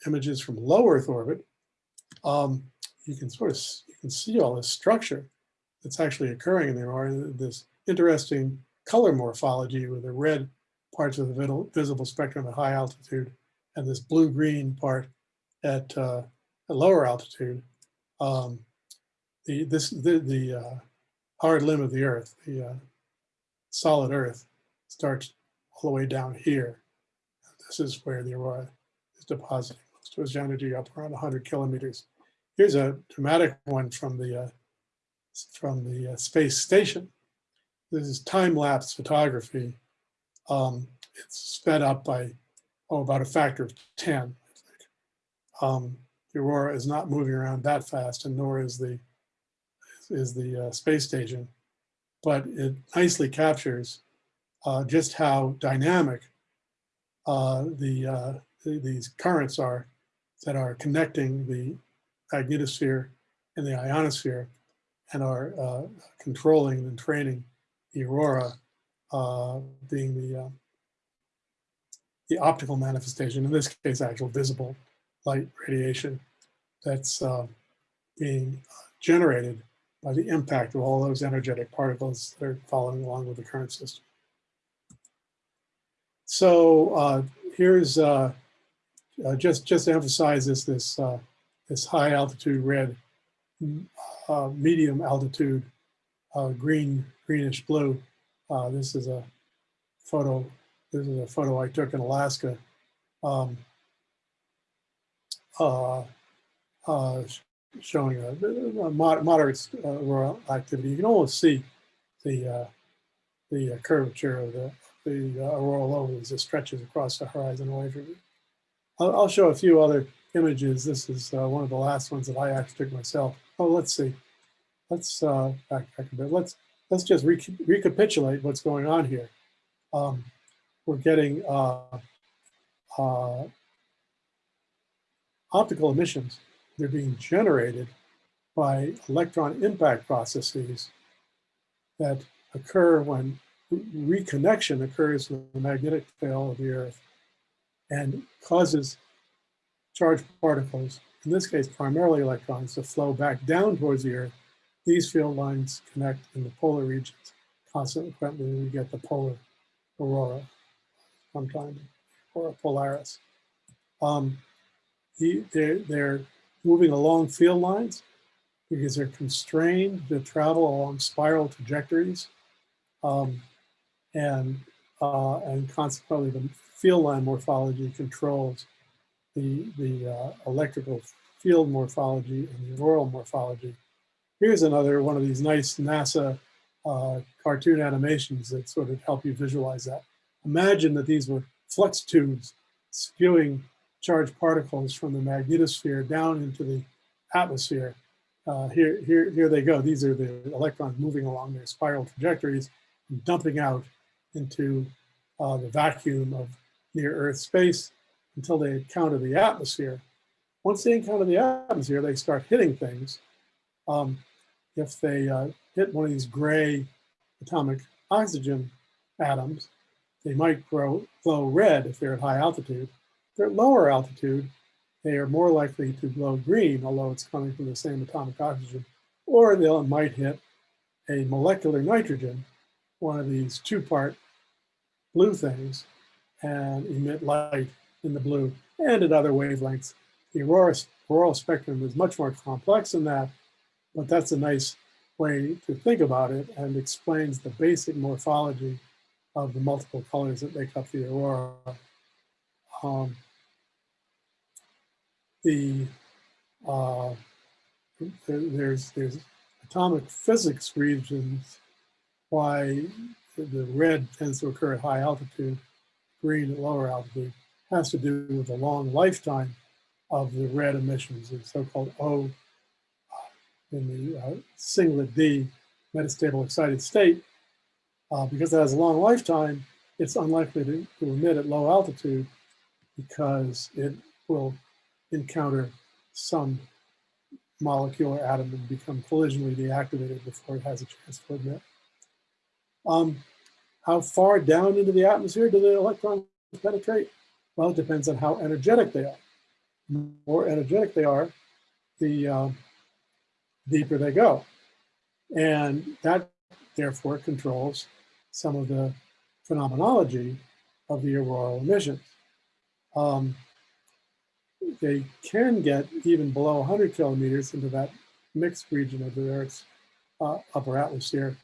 images from low Earth orbit. Um, you can sort of you can see all this structure that's actually occurring in the aurora. This interesting color morphology with the red parts of the visible spectrum at high altitude and this blue-green part at, uh, at lower altitude. Um, the this the, the uh, hard limb of the Earth, the uh, solid Earth, starts all the way down here. This is where the aurora is depositing of energy up around 100 kilometers. Here's a dramatic one from the uh, from the uh, space station. This is time-lapse photography. Um, it's sped up by oh about a factor of 10. I think. Um, the aurora is not moving around that fast, and nor is the is the uh, space station, but it nicely captures uh, just how dynamic uh, the, uh, the, these currents are that are connecting the magnetosphere and the ionosphere and are uh, controlling and training the aurora uh, being the, uh, the optical manifestation, in this case, actual visible light radiation that's being generated by the impact of all those energetic particles that are following along with the current system. So uh, here's uh, uh, just just to emphasize this this uh, this high altitude red, uh, medium altitude uh, green greenish blue. this is a photo. This is a photo I took in Alaska. Um, showing a, a moderate auroral activity. You can almost see the the curvature of the the uh, auroral lobe as it stretches across the horizon away from you. I'll, I'll show a few other images. This is uh, one of the last ones that I actually took myself. Oh, let's see. Let's uh, back, back a bit. Let's let's just re recapitulate what's going on here. Um, we're getting uh, uh, optical emissions. They're being generated by electron impact processes that occur when reconnection occurs with the magnetic tail of the Earth and causes charged particles, in this case primarily electrons, to flow back down towards the Earth. These field lines connect in the polar regions. Consequently, we get the polar aurora sometimes, or polaris. Um, the, they're, they're moving along field lines because they're constrained to travel along spiral trajectories. Um, and, uh, and consequently the field line morphology controls the, the uh, electrical field morphology and the auroral morphology. Here's another one of these nice NASA uh, cartoon animations that sort of help you visualize that. Imagine that these were flux tubes spewing charged particles from the magnetosphere down into the atmosphere. Uh, here, here, here they go. These are the electrons moving along their spiral trajectories and dumping out into uh, the vacuum of near Earth space until they encounter the atmosphere. Once they encounter the atmosphere, they start hitting things. Um, if they uh, hit one of these gray atomic oxygen atoms, they might grow, glow red if they're at high altitude. If they're at lower altitude, they are more likely to glow green, although it's coming from the same atomic oxygen, or they might hit a molecular nitrogen, one of these two-part blue things and emit light in the blue and at other wavelengths. The aurora, auroral spectrum is much more complex than that, but that's a nice way to think about it and explains the basic morphology of the multiple colors that make up the aurora. Um, the uh, there's there's atomic physics reasons why the red tends to occur at high altitude, green at lower altitude. has to do with the long lifetime of the red emissions, the so-called O uh, in the uh, singlet D metastable excited state. Uh, because it has a long lifetime, it's unlikely to, to emit at low altitude because it will encounter some molecule or atom and become collisionally deactivated before it has a chance to emit. Um, how far down into the atmosphere do the electrons penetrate? Well, it depends on how energetic they are. The more energetic they are, the uh, deeper they go. And that therefore controls some of the phenomenology of the auroral emissions. Um, they can get even below 100 kilometers into that mixed region of the Earth's uh, upper atmosphere.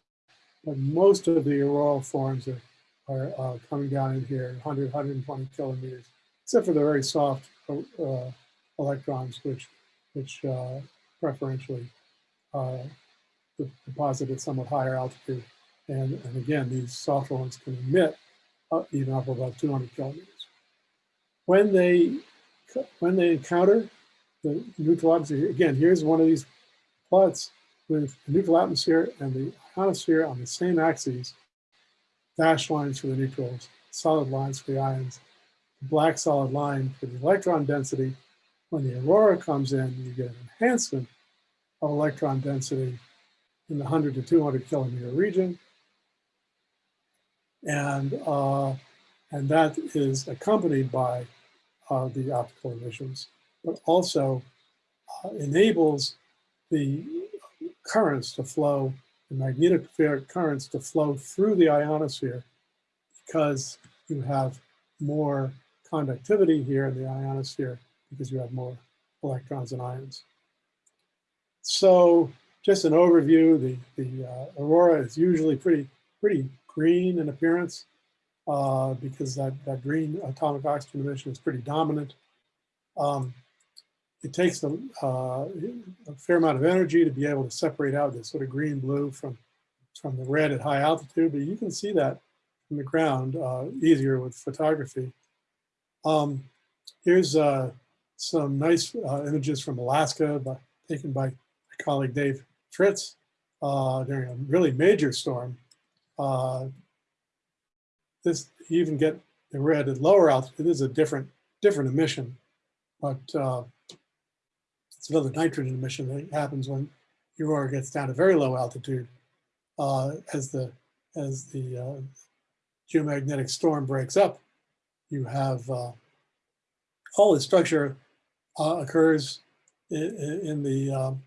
But most of the auroral forms are, are uh, coming down in here, 100, 120 kilometers, except for the very soft uh, electrons, which, which uh, preferentially uh, deposit at somewhat higher altitude. And, and again, these soft ones can emit even up above 200 kilometers. When they when they encounter the neutral atmosphere, again, here's one of these plots with the neutral atmosphere and the ionosphere on the same axes, dashed lines for the neutrals, solid lines for the ions, the black solid line for the electron density. When the aurora comes in, you get an enhancement of electron density in the 100 to 200 kilometer region. And, uh, and that is accompanied by uh, the optical emissions, but also uh, enables the currents to flow, magnetic currents to flow through the ionosphere because you have more conductivity here in the ionosphere because you have more electrons and ions. So just an overview, the, the uh, aurora is usually pretty, pretty green in appearance uh, because that, that green atomic oxygen emission is pretty dominant. Um, it takes a, uh, a fair amount of energy to be able to separate out this sort of green blue from, from the red at high altitude, but you can see that from the ground uh, easier with photography. Um, here's uh, some nice uh, images from Alaska by, taken by my colleague Dave Fritz uh, during a really major storm. Uh, this you even get the red at lower altitude. This is a different different emission, but it's another nitrogen emission that happens when aurora gets down to very low altitude uh, as the as the uh, geomagnetic storm breaks up. You have uh, all the structure uh, occurs in, in the um,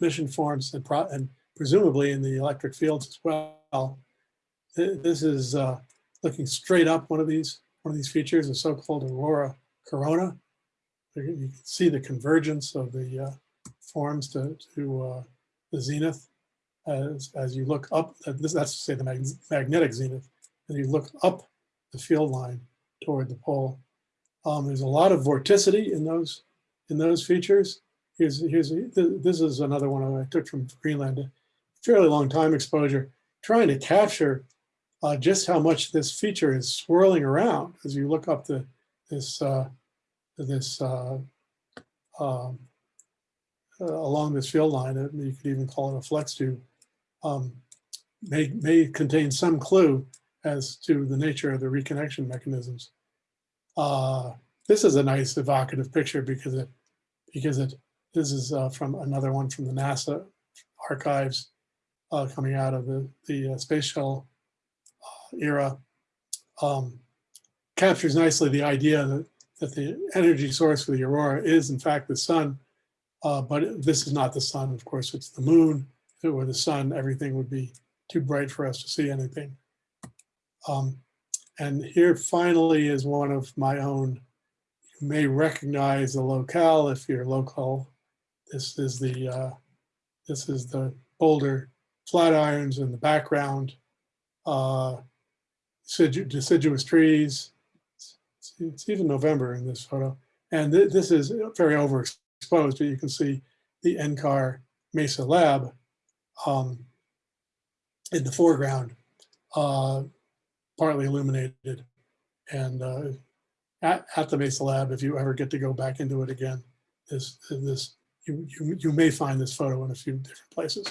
emission forms and, and, presumably in the electric fields as well. This is uh, looking straight up one of these one of these features, the so-called aurora corona. You can see the convergence of the uh, forms to, to uh, the zenith as, as you look up, uh, this, that's to say the mag magnetic zenith, and you look up the field line toward the pole. Um, there's a lot of vorticity in those in those features. Here's, here's this is another one I took from Greenland, a fairly long time exposure, trying to capture uh, just how much this feature is swirling around as you look up the this uh, this uh, um, uh, along this field line. You could even call it a flux tube. Um, may may contain some clue as to the nature of the reconnection mechanisms. Uh, this is a nice evocative picture because it because it this is uh, from another one from the NASA archives coming out of the the space shuttle era um, captures nicely the idea that, that the energy source for the aurora is in fact the sun, uh, but this is not the sun, of course, it's the moon. If it were the sun, everything would be too bright for us to see anything. Um, and here finally is one of my own, you may recognize the locale if you're local. This is the, uh, this is the boulder Flatirons in the background. Uh, deciduous trees. It's, even November in this photo. And th this is very overexposed, but you can see the NCAR Mesa Lab um, in the foreground, uh, partly illuminated and uh, at, at the Mesa Lab, if you ever get to go back into it again, this, this, you, you, you may find this photo in a few different places.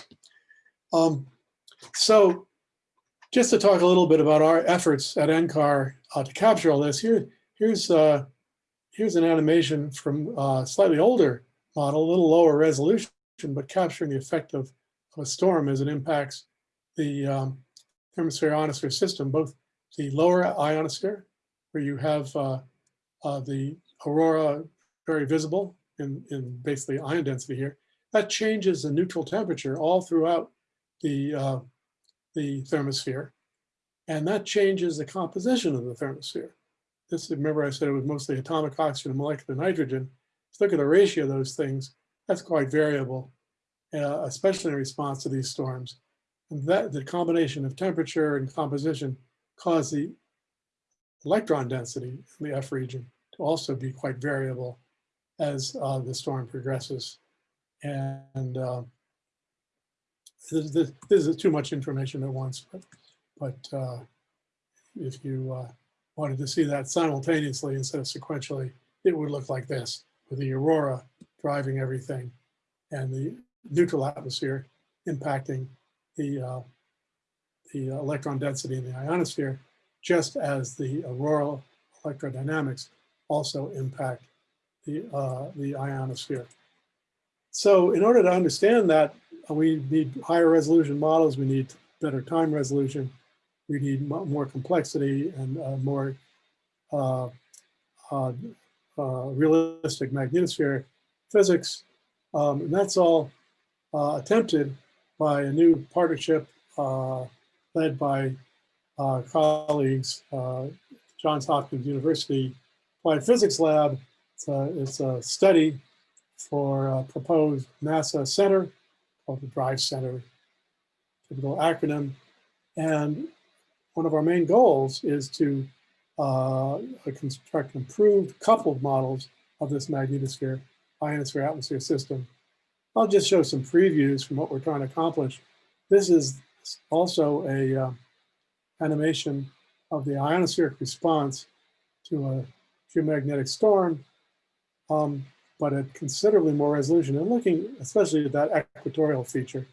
Um, so just to talk a little bit about our efforts at NCAR uh, to capture all this, here, here's, uh, here's an animation from a slightly older model, a little lower resolution, but capturing the effect of, of a storm as it impacts the um, thermosphere ionosphere system, both the lower ionosphere, where you have uh, uh, the aurora very visible in, in basically ion density here, that changes the neutral temperature all throughout the, uh, the thermosphere. And that changes the composition of the thermosphere. This, remember I said it was mostly atomic oxygen and molecular nitrogen. Let's look at the ratio of those things. That's quite variable, uh, especially in response to these storms. And that the combination of temperature and composition cause the electron density in the F region to also be quite variable as uh, the storm progresses. And uh, this, this, this, is too much information at once, but, but uh, if you uh, wanted to see that simultaneously instead of sequentially, it would look like this with the aurora driving everything and the neutral atmosphere impacting the, uh, the electron density in the ionosphere, just as the auroral electrodynamics also impact the, uh, the ionosphere. So in order to understand that, we need higher resolution models, we need better time resolution, we need more complexity and uh, more uh, uh, uh, realistic magnetospheric physics. Um, and that's all attempted by a new partnership led by colleagues, Johns Hopkins University Applied Physics Lab. It's a, it's a study for a proposed NASA center called the DRIVE Center, typical acronym. And one of our main goals is to uh, construct improved coupled models of this magnetosphere, ionosphere atmosphere system. I'll just show some previews from what we're trying to accomplish. This is also a uh, animation of the ionospheric response to a geomagnetic storm, um, but at considerably more resolution. And looking especially at that equatorial feature,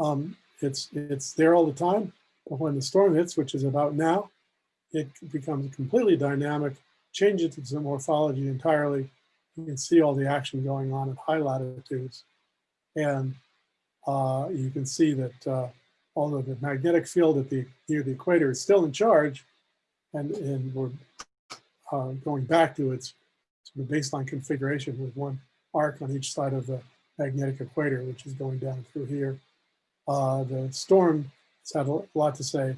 um, it's, it's there all the time, but when the storm hits, which is about now, it becomes completely dynamic, changes its morphology entirely. You can see all the action going on at high latitudes. And uh, you can see that uh, although the magnetic field at the near the equator is still in charge, and, and we're uh, going back to its baseline configuration with one arc on each side of the magnetic equator, which is going down through here. Uh, the storm has had a lot to say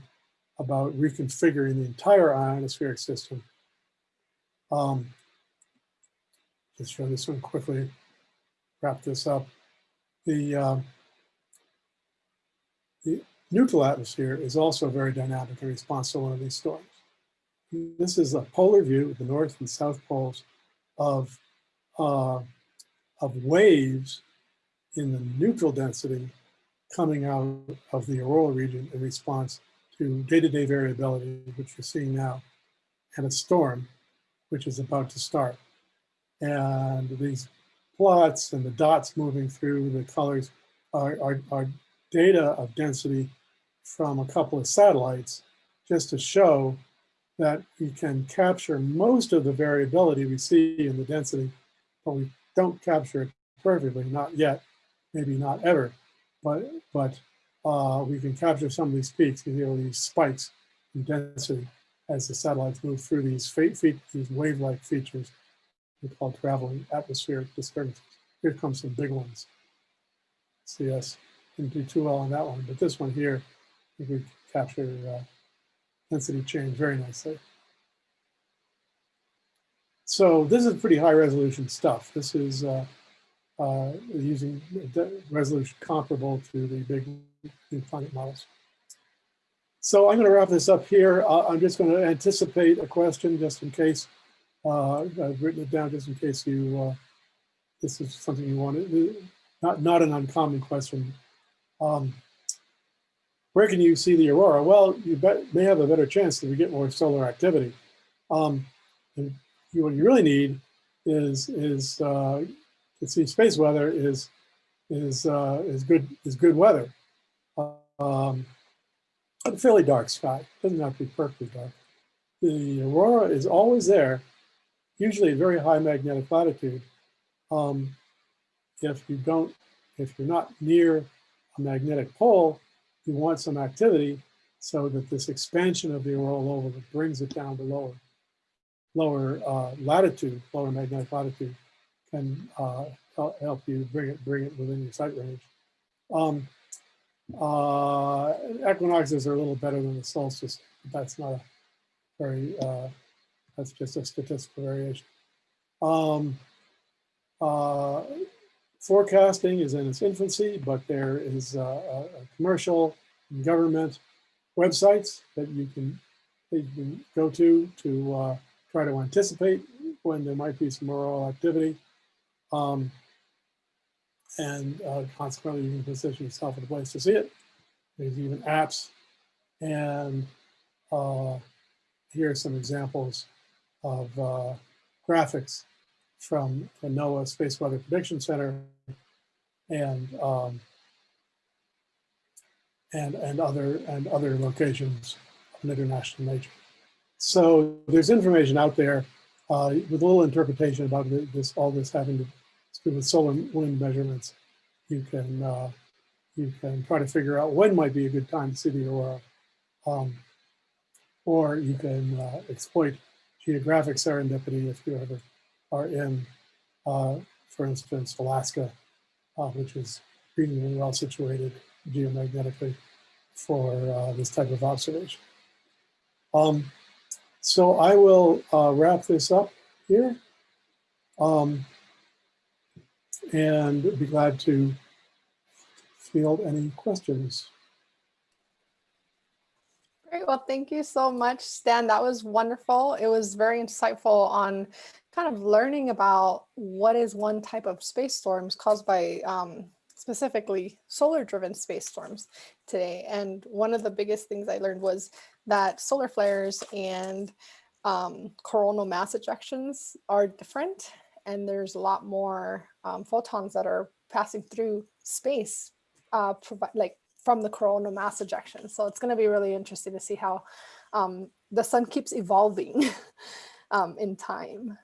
about reconfiguring the entire ionospheric system. Um, just show this one quickly, wrap this up. The, uh, the neutral atmosphere is also very dynamic in response to one of these storms. This is a polar view of the north and south poles of, uh, of waves in the neutral density coming out of the auroral region in response to day-to-day -day variability, which you're seeing now, and a storm, which is about to start. And these plots and the dots moving through the colors are, are, are data of density from a couple of satellites just to show that we can capture most of the variability we see in the density, but we don't capture it perfectly, not yet, maybe not ever, but, but uh, we can capture some of these peaks, you know, these spikes in density as the satellites move through these, these wave-like features we call traveling atmospheric disturbances. Here comes some big ones. Us didn't do too well on that one, but this one here, we could capture uh, density change very nicely. So this is pretty high resolution stuff. This is uh, uh, using resolution comparable to the big climate models. So I'm going to wrap this up here. Uh, I'm just going to anticipate a question just in case. Uh, I've written it down just in case you, uh, this is something you want. Not, not an uncommon question. Um, where can you see the aurora? Well, you bet, may have a better chance if we get more solar activity. Um, you, what you really need is, is, see space weather is, is, uh, is good, is good weather. Um, a fairly dark sky, doesn't have to be perfectly dark. The aurora is always there, usually at very high magnetic latitude. Um, if you don't, if you're not near a magnetic pole, you want some activity so that this expansion of the auroral oval brings it down to lower, lower uh, latitude, lower magnetic latitude, can uh, help you bring it, bring it within your sight range. Um, uh, equinoxes are a little better than the solstice. But that's not a very, uh, that's just a statistical variation. Um, uh, forecasting is in its infancy, but there is a, commercial and government websites that you can, that you can go to to uh, try to anticipate when there might be some auroral activity. Um, and uh, consequently, you can position yourself in a place to see it. There's even apps. And uh, here are some examples of uh, graphics from the NOAA Space Weather Prediction Center and um, and and other and other locations of international nature. So there's information out there uh, with a little interpretation about this all this having to do with solar wind measurements. You can uh, you can try to figure out when might be a good time to see the aurora, um, or you can uh, exploit geographic serendipity if you ever are in, uh, for instance, Alaska, uh, which is reasonably well situated geomagnetically for uh, this type of observation. Um, so I will uh, wrap this up here um, and be glad to field any questions. Great. Well, thank you so much, Stan. That was wonderful. It was very insightful on kind of learning about what is one type of space storms caused by um, specifically solar driven space storms today. And one of the biggest things I learned was that solar flares and um, coronal mass ejections are different. And there's a lot more um, photons that are passing through space, uh, like from the coronal mass ejection. So it's going to be really interesting to see how um, the sun keeps evolving <laughs> um, in time.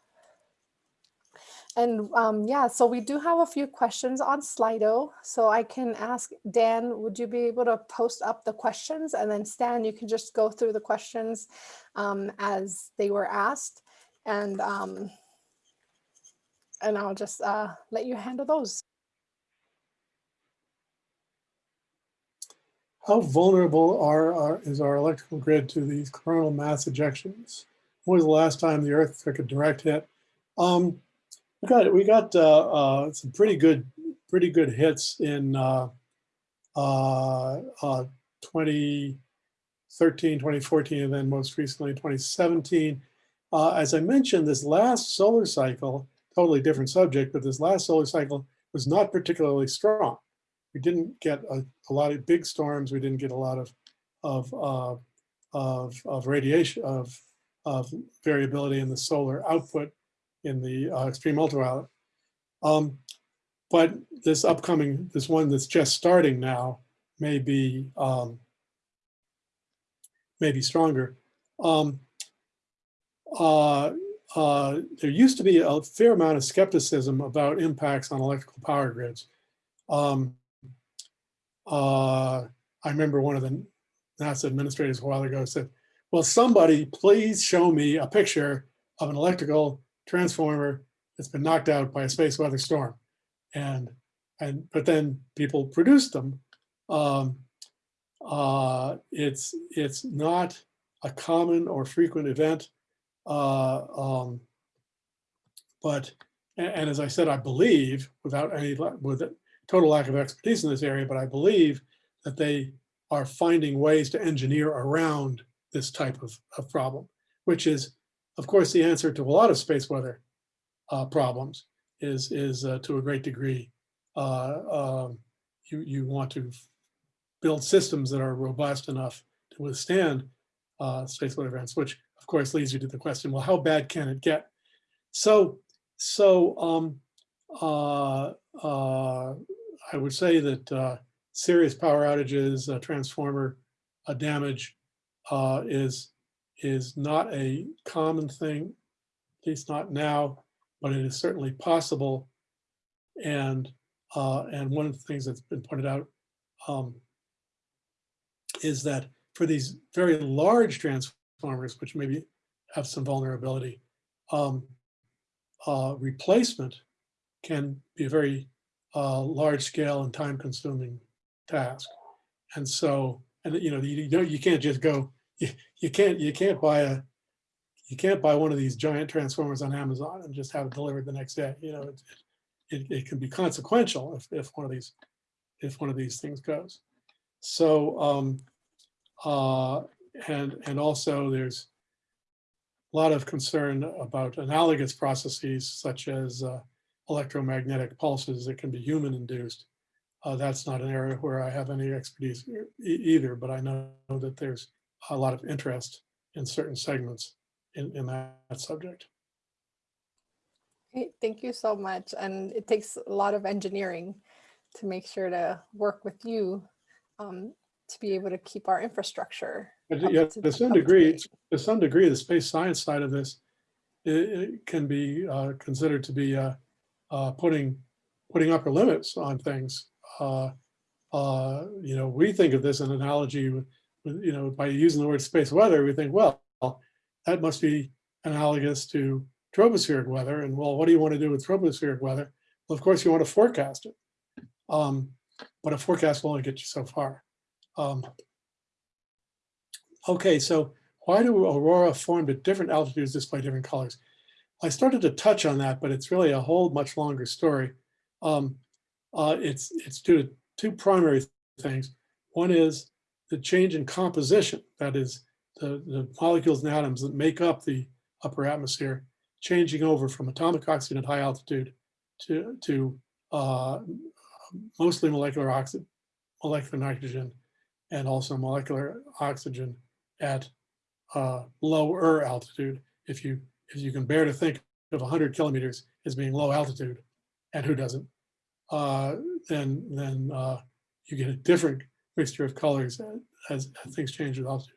And um, yeah, so we do have a few questions on Slido. So I can ask Dan, would you be able to post up the questions? And then Stan, you can just go through the questions um, as they were asked. And, um, and I'll just uh, let you handle those. How vulnerable are, are, is our electrical grid to these coronal mass ejections? When was the last time the Earth took a direct hit? Um, we got we got uh, uh, some pretty good pretty good hits in uh, uh, uh 2013, 2014, and then most recently 2017. Uh, as I mentioned, this last solar cycle, totally different subject, but this last solar cycle was not particularly strong. We didn't get a, a lot of big storms. We didn't get a lot of of uh, of, of radiation of of variability in the solar output in the uh, extreme ultraviolet. Um, but this upcoming, this one that's just starting now may be, um, may be stronger. Um, uh, uh, there used to be a fair amount of skepticism about impacts on electrical power grids. Um, uh, I remember one of the NASA administrators a while ago said, well, somebody please show me a picture of an electrical transformer that's been knocked out by a space weather storm. And, and but then people produce them. Um, uh, it's, it's not a common or frequent event. Uh, um, but, and, and, as I said, I believe, without any, with total lack of expertise in this area, but I believe that they are finding ways to engineer around this type of, of problem, which is of course, the answer to a lot of space weather uh, problems is, is uh, to a great degree, uh, um, you, you want to build systems that are robust enough to withstand uh, space weather events, which course leads you to the question, well, how bad can it get? So, so um, uh, uh, I would say that uh, serious power outages, transformer damage uh, is is not a common thing, at least not now, but it is certainly possible. And uh, and one of the things that's been pointed out um, is that for these very large transformers, which maybe have some vulnerability, um, uh, replacement can be a very uh, large scale and time consuming task. And so, and you know, you, don't, you can't just go, you, you can't, you can't buy a, you can't buy one of these giant transformers on Amazon and just have it delivered the next day. You know, it, it, it can be consequential if, if one of these, if one of these things goes. So, um, uh, and, and also there's a lot of concern about analogous processes such as uh, electromagnetic pulses that can be human induced. Uh, that's not an area where I have any expertise e either, but I know that there's a lot of interest in certain segments in, in that, subject. Thank you so much. And it takes a lot of engineering to make sure to work with you um, to be able to keep our infrastructure. But yeah, to- some degree, to some degree, the space science side of this it, it can be uh, considered to be uh, uh, putting putting upper limits on things. Uh, uh, you know, we think of this an analogy with, with, you know, by using the word space weather, we think, well, that must be analogous to tropospheric weather. And well, what do you want to do with tropospheric weather? Well, of course, you want to forecast it. Um, but a forecast will only get you so far. Um, okay, so why do aurora formed at different altitudes display different colors? I started to touch on that, but it's really a whole much longer story. Um, uh, it's it's due to two primary things. One is the change in composition, that is the, the molecules and atoms that make up the upper atmosphere, changing over from atomic oxygen at high altitude to, to uh, mostly molecular oxygen, molecular nitrogen, and also molecular oxygen at uh, lower altitude. If you if you can bear to think of 100 kilometers as being low altitude, and who doesn't, uh, then then uh, you get a different mixture of colors as, as things change with altitude.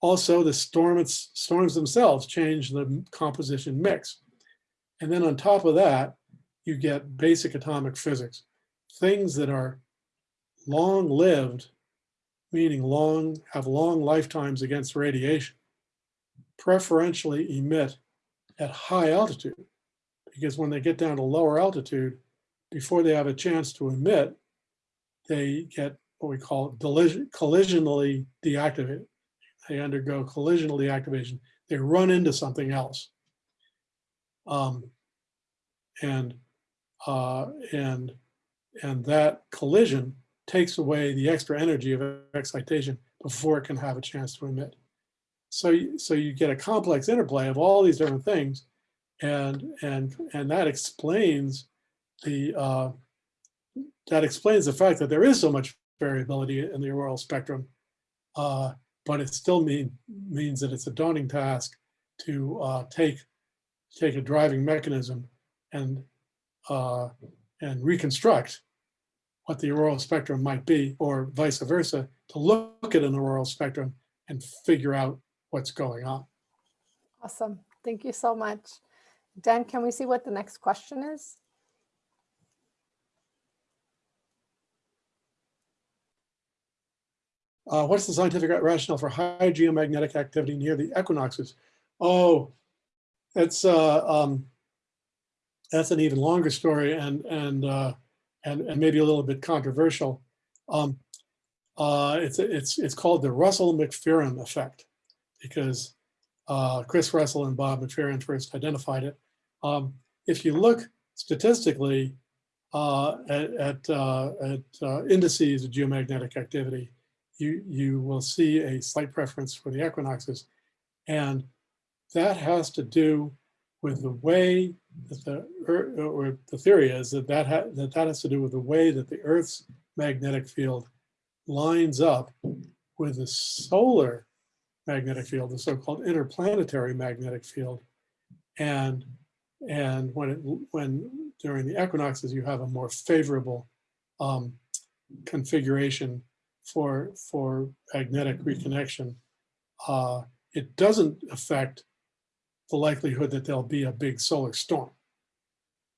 Also, the storm it's, storms themselves change the composition mix. And then on top of that, you get basic atomic physics. Things that are long-lived, meaning long, have long lifetimes against radiation, preferentially emit at high altitude. Because when they get down to lower altitude, before they have a chance to emit, they get what we call collision, collisionally deactivated. They undergo collisional deactivation. They run into something else. Um, and, uh, and, and that collision takes away the extra energy of excitation before it can have a chance to emit. So, you- so you get a complex interplay of all these different things and, and, and that explains the, uh, that explains the fact that there is so much variability in the auroral spectrum. Uh, but it still mean, means that it's a daunting task to uh, take, take a driving mechanism and, uh, and reconstruct what the auroral spectrum might be, or vice versa, to look at an auroral spectrum and figure out what's going on. Awesome. Thank you so much. Dan, can we see what the next question is? Uh, what's the scientific rationale for high geomagnetic activity near the equinoxes? Oh, that's uh, um, that's an even longer story and and uh, and and maybe a little bit controversial. Um, uh, it's it's it's called the Russell McPherron effect because uh, Chris Russell and Bob McPherron first identified it. Um, if you look statistically uh, at at, uh, at uh, indices of geomagnetic activity, you, you will see a slight preference for the equinoxes. And that has to do with the way that the, or the theory is that that, ha- that that has to do with the way that the Earth's magnetic field lines up with the solar magnetic field, the so-called interplanetary magnetic field. And And when it, when during the equinoxes, you have a more favorable um, configuration for, for magnetic reconnection, uh, it doesn't affect the likelihood that there'll be a big solar storm.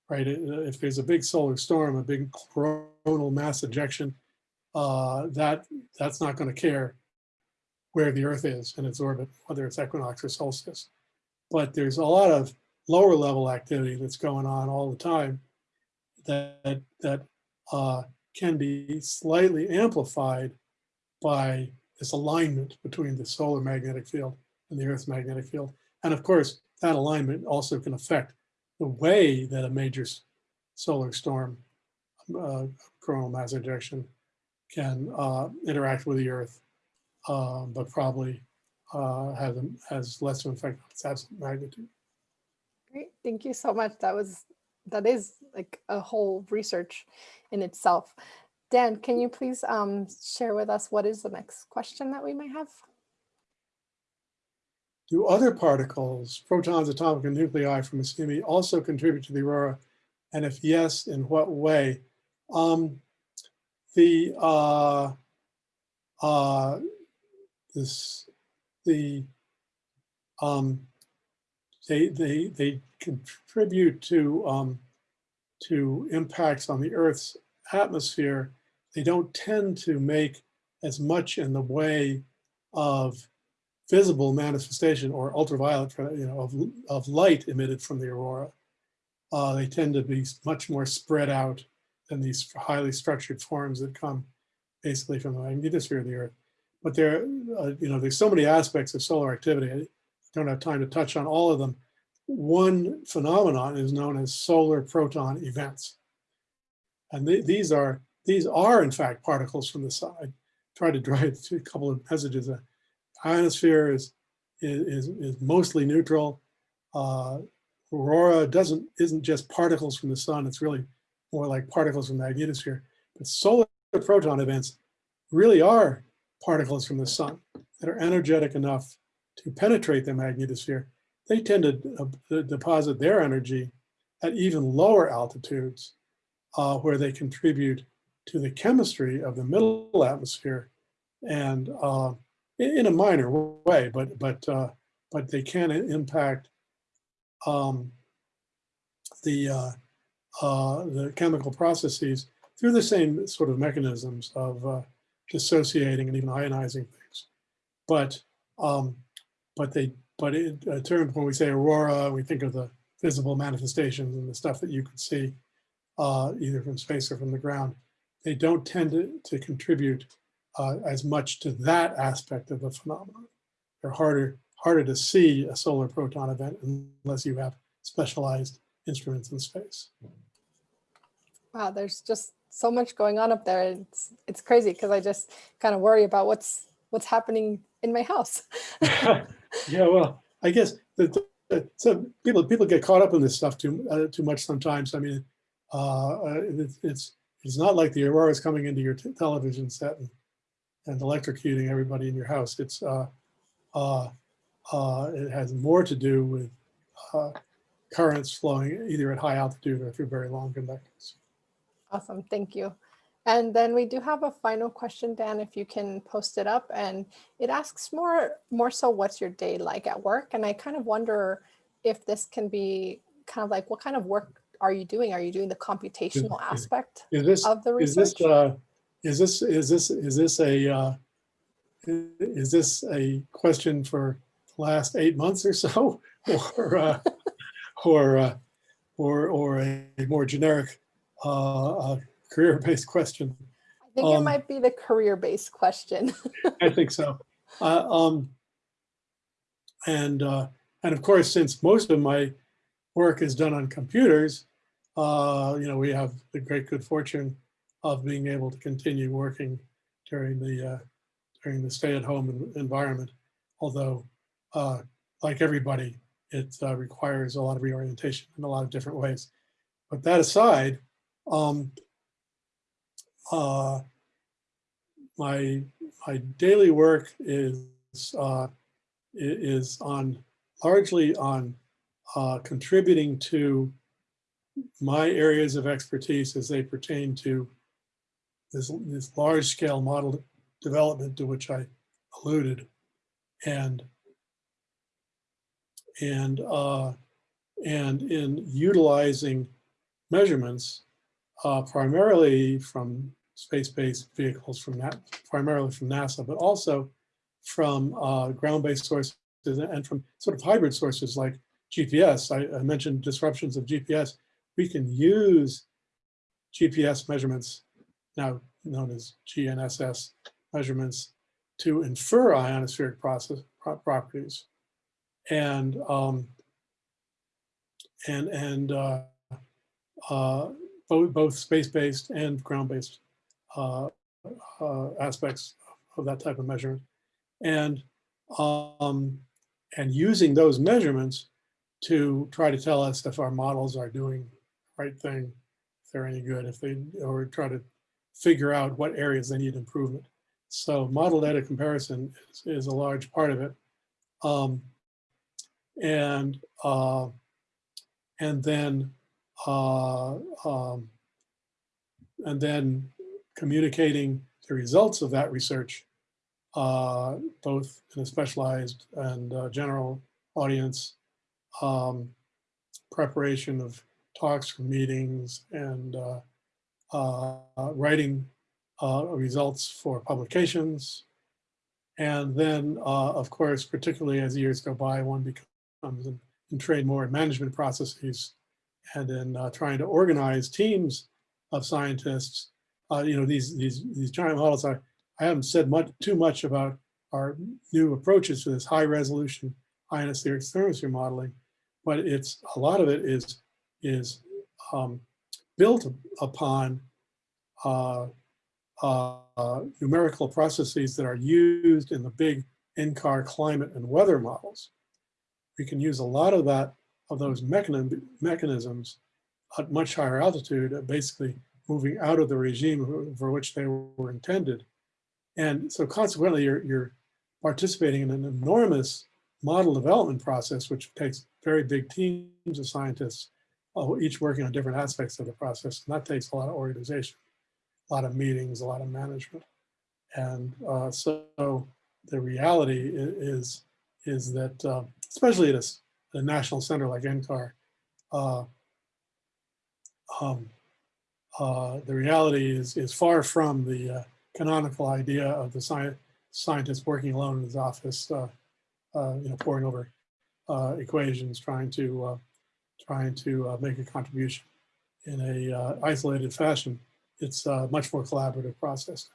Right? If there's a big solar storm, a big coronal mass ejection, uh, that that's not going to care where the Earth is in its orbit, whether it's equinox or solstice. But there's a lot of lower level activity that's going on all the time that that uh, can be slightly amplified by this alignment between the solar magnetic field and the Earth's magnetic field. And of course, that alignment also can affect the way that a major solar storm, uh, coronal mass ejection, can uh, interact with the Earth, uh, but probably uh, has, has less of an effect on its absolute magnitude. Great, thank you so much. That was, that is like a whole research in itself. Dan, can you please um, share with us what is the next question that we might have? Do other particles, protons, atomic, and nuclei from a CME also contribute to the aurora? And if yes, in what way? Um, the uh, uh, this the um, they they they contribute to um, to impacts on the Earth's atmosphere. They don't tend to make as much in the way of visible manifestation or ultraviolet, you know, of, of light emitted from the aurora. Uh, they tend to be much more spread out than these highly structured forms that come basically from the magnetosphere of the Earth. But there, uh, you know, there's so many aspects of solar activity. I don't have time to touch on all of them. One phenomenon is known as solar proton events. And th- these are, these are in fact particles from the. I tried to <laughs> drive a couple of messages. Uh, ionosphere is, is, is mostly neutral. Uh, aurora doesn't, isn't just particles from the sun. It's really more like particles from the magnetosphere. But solar proton events really are particles from the sun that are energetic enough to penetrate the magnetosphere. They tend to uh, deposit their energy at even lower altitudes uh, where they contribute to the chemistry of the middle atmosphere and uh, in a minor way, but but uh, but they can impact um, the uh, uh, the chemical processes through the same sort of mechanisms of uh, dissociating and even ionizing things. But um, but they but in terms when we say aurora, we think of the visible manifestations and the stuff that you could see uh, either from space or from the ground. They don't tend to, to contribute uh, as much to that aspect of the phenomenon. They're harder harder to see a solar proton event unless you have specialized instruments in space. Wow, there's just so much going on up there. It's it's crazy because I just kind of worry about what's what's happening in my house. <laughs> <laughs> yeah, well, I guess that that some people people get caught up in this stuff too uh, too much sometimes. I mean, uh, uh, it's it's it's not like the aurora is coming into your television set and, and electrocuting everybody in your house. It's uh, uh, uh, it has more to do with uh, currents flowing either at high altitude or through very long conductors. Awesome, thank you. And then we do have a final question, Dan, if you can post it up. And it asks more, more so what's your day like at work? And I kind of wonder if this can be kind of like, what kind of work are you doing? Are you doing the computational is- aspect Is this of the Is research? this, uh, is this, is this, is this a, uh, is this a question for the last eight months or so? <laughs> Or, uh, or, uh, or, or a more generic, uh, uh, career-based question? I think it um, might be the career-based question. I <laughs> think so. Uh, um, and, uh, and of course, since most of my work is done on computers, uh, you know, we have the great good fortune of being able to continue working during the, uh, during the stay-at-home environment. Although, uh, like everybody, it uh, requires a lot of reorientation in a lot of different ways. But that aside, um, uh, my my daily work is uh, is on largely on uh, contributing to my areas of expertise as they pertain to this, this large scale model development to which I alluded. And, and, uh, and in utilizing measurements uh, primarily from space-based vehicles from that, primarily from NASA, but also from uh, ground-based sources and from sort of hybrid sources like GPS. I, I, mentioned disruptions of GPS. We can use GPS measurements, now known as GNSS measurements, to infer ionospheric process pro properties, and um, and and uh, uh, both both space-based and ground-based uh, uh, aspects of that type of measurement, and um, and using those measurements to try to tell us if our models are doing the right thing, if they're any good, if they, or try to figure out what areas they need improvement. So model data comparison is, is a large part of it. Um, and, uh, and then, uh, um, and then communicating the results of that research, uh, both in a specialized and uh, general audience, um, preparation of talks meetings and uh, writing uh, results for publications. And then, uh, of course, particularly as years go by, one becomes in trained more in management processes and in uh, trying to organize teams of scientists. Uh, you know, these, these, these giant models, I, I haven't said much too much about our new approaches to this high resolution ionospheric thermosphere modeling, but it's a lot of it is is um, built upon uh, uh, numerical processes that are used in the big NCAR climate and weather models. We can use a lot of that of those mechanism, mechanisms at much higher altitude, uh, basically moving out of the regime for which they were intended. And so consequently, you're, you're participating in an enormous model development process, which takes very big teams of scientists, each working on different aspects of the process. And that takes a lot of organization, a lot of meetings, a lot of management. And uh, so the reality is, is that, uh, especially at a, a, national center like NCAR, uh, um, uh, the reality is, is far from the uh, canonical idea of the science, scientist working alone in his office, uh, you know, poring over equations, trying to trying to uh, make a contribution in a uh, isolated fashion. It's a much more collaborative process.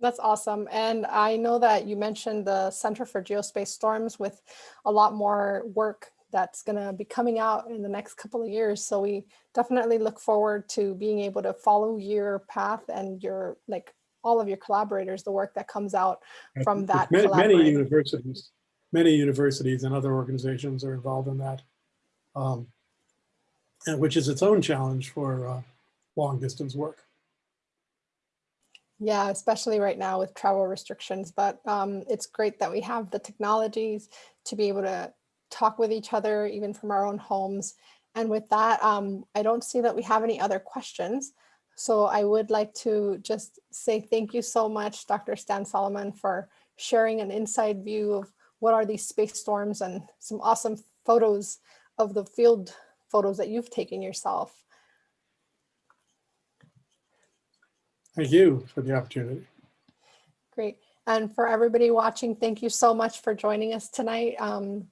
That's awesome. And I know that you mentioned the Center for Geospace Storms with a lot more work that's going to be coming out in the next couple of years. So we definitely look forward to being able to follow your path and your like all of your collaborators, the work that comes out from that many, many universities, many universities and other organizations are involved in that, um, and which is its own challenge for uh, long distance work. Yeah, especially right now with travel restrictions, but um, it's great that we have the technologies to be able to talk with each other, even from our own homes. And with that, um, I don't see that we have any other questions. So I would like to just say thank you so much, Dr. Stan Solomon, for sharing an inside view of what are these space storms and some awesome photos of the field photos that you've taken yourself. Thank you for the opportunity. Great. And for everybody watching, thank you so much for joining us tonight. Um,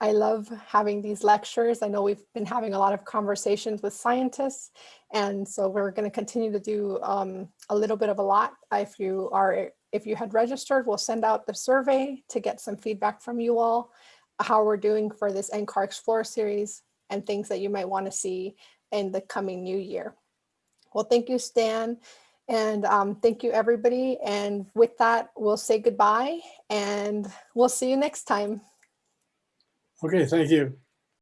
I love having these lectures. I know we've been having a lot of conversations with scientists, and so we're going to continue to do um, a little bit of a lot. If you are, if you had registered, we'll send out the survey to get some feedback from you all, how we're doing for this NCAR Explorer series and things that you might want to see in the coming new year. Well, thank you, Stan. And um, thank you, everybody. And with that, we'll say goodbye and we'll see you next time. Okay, thank you.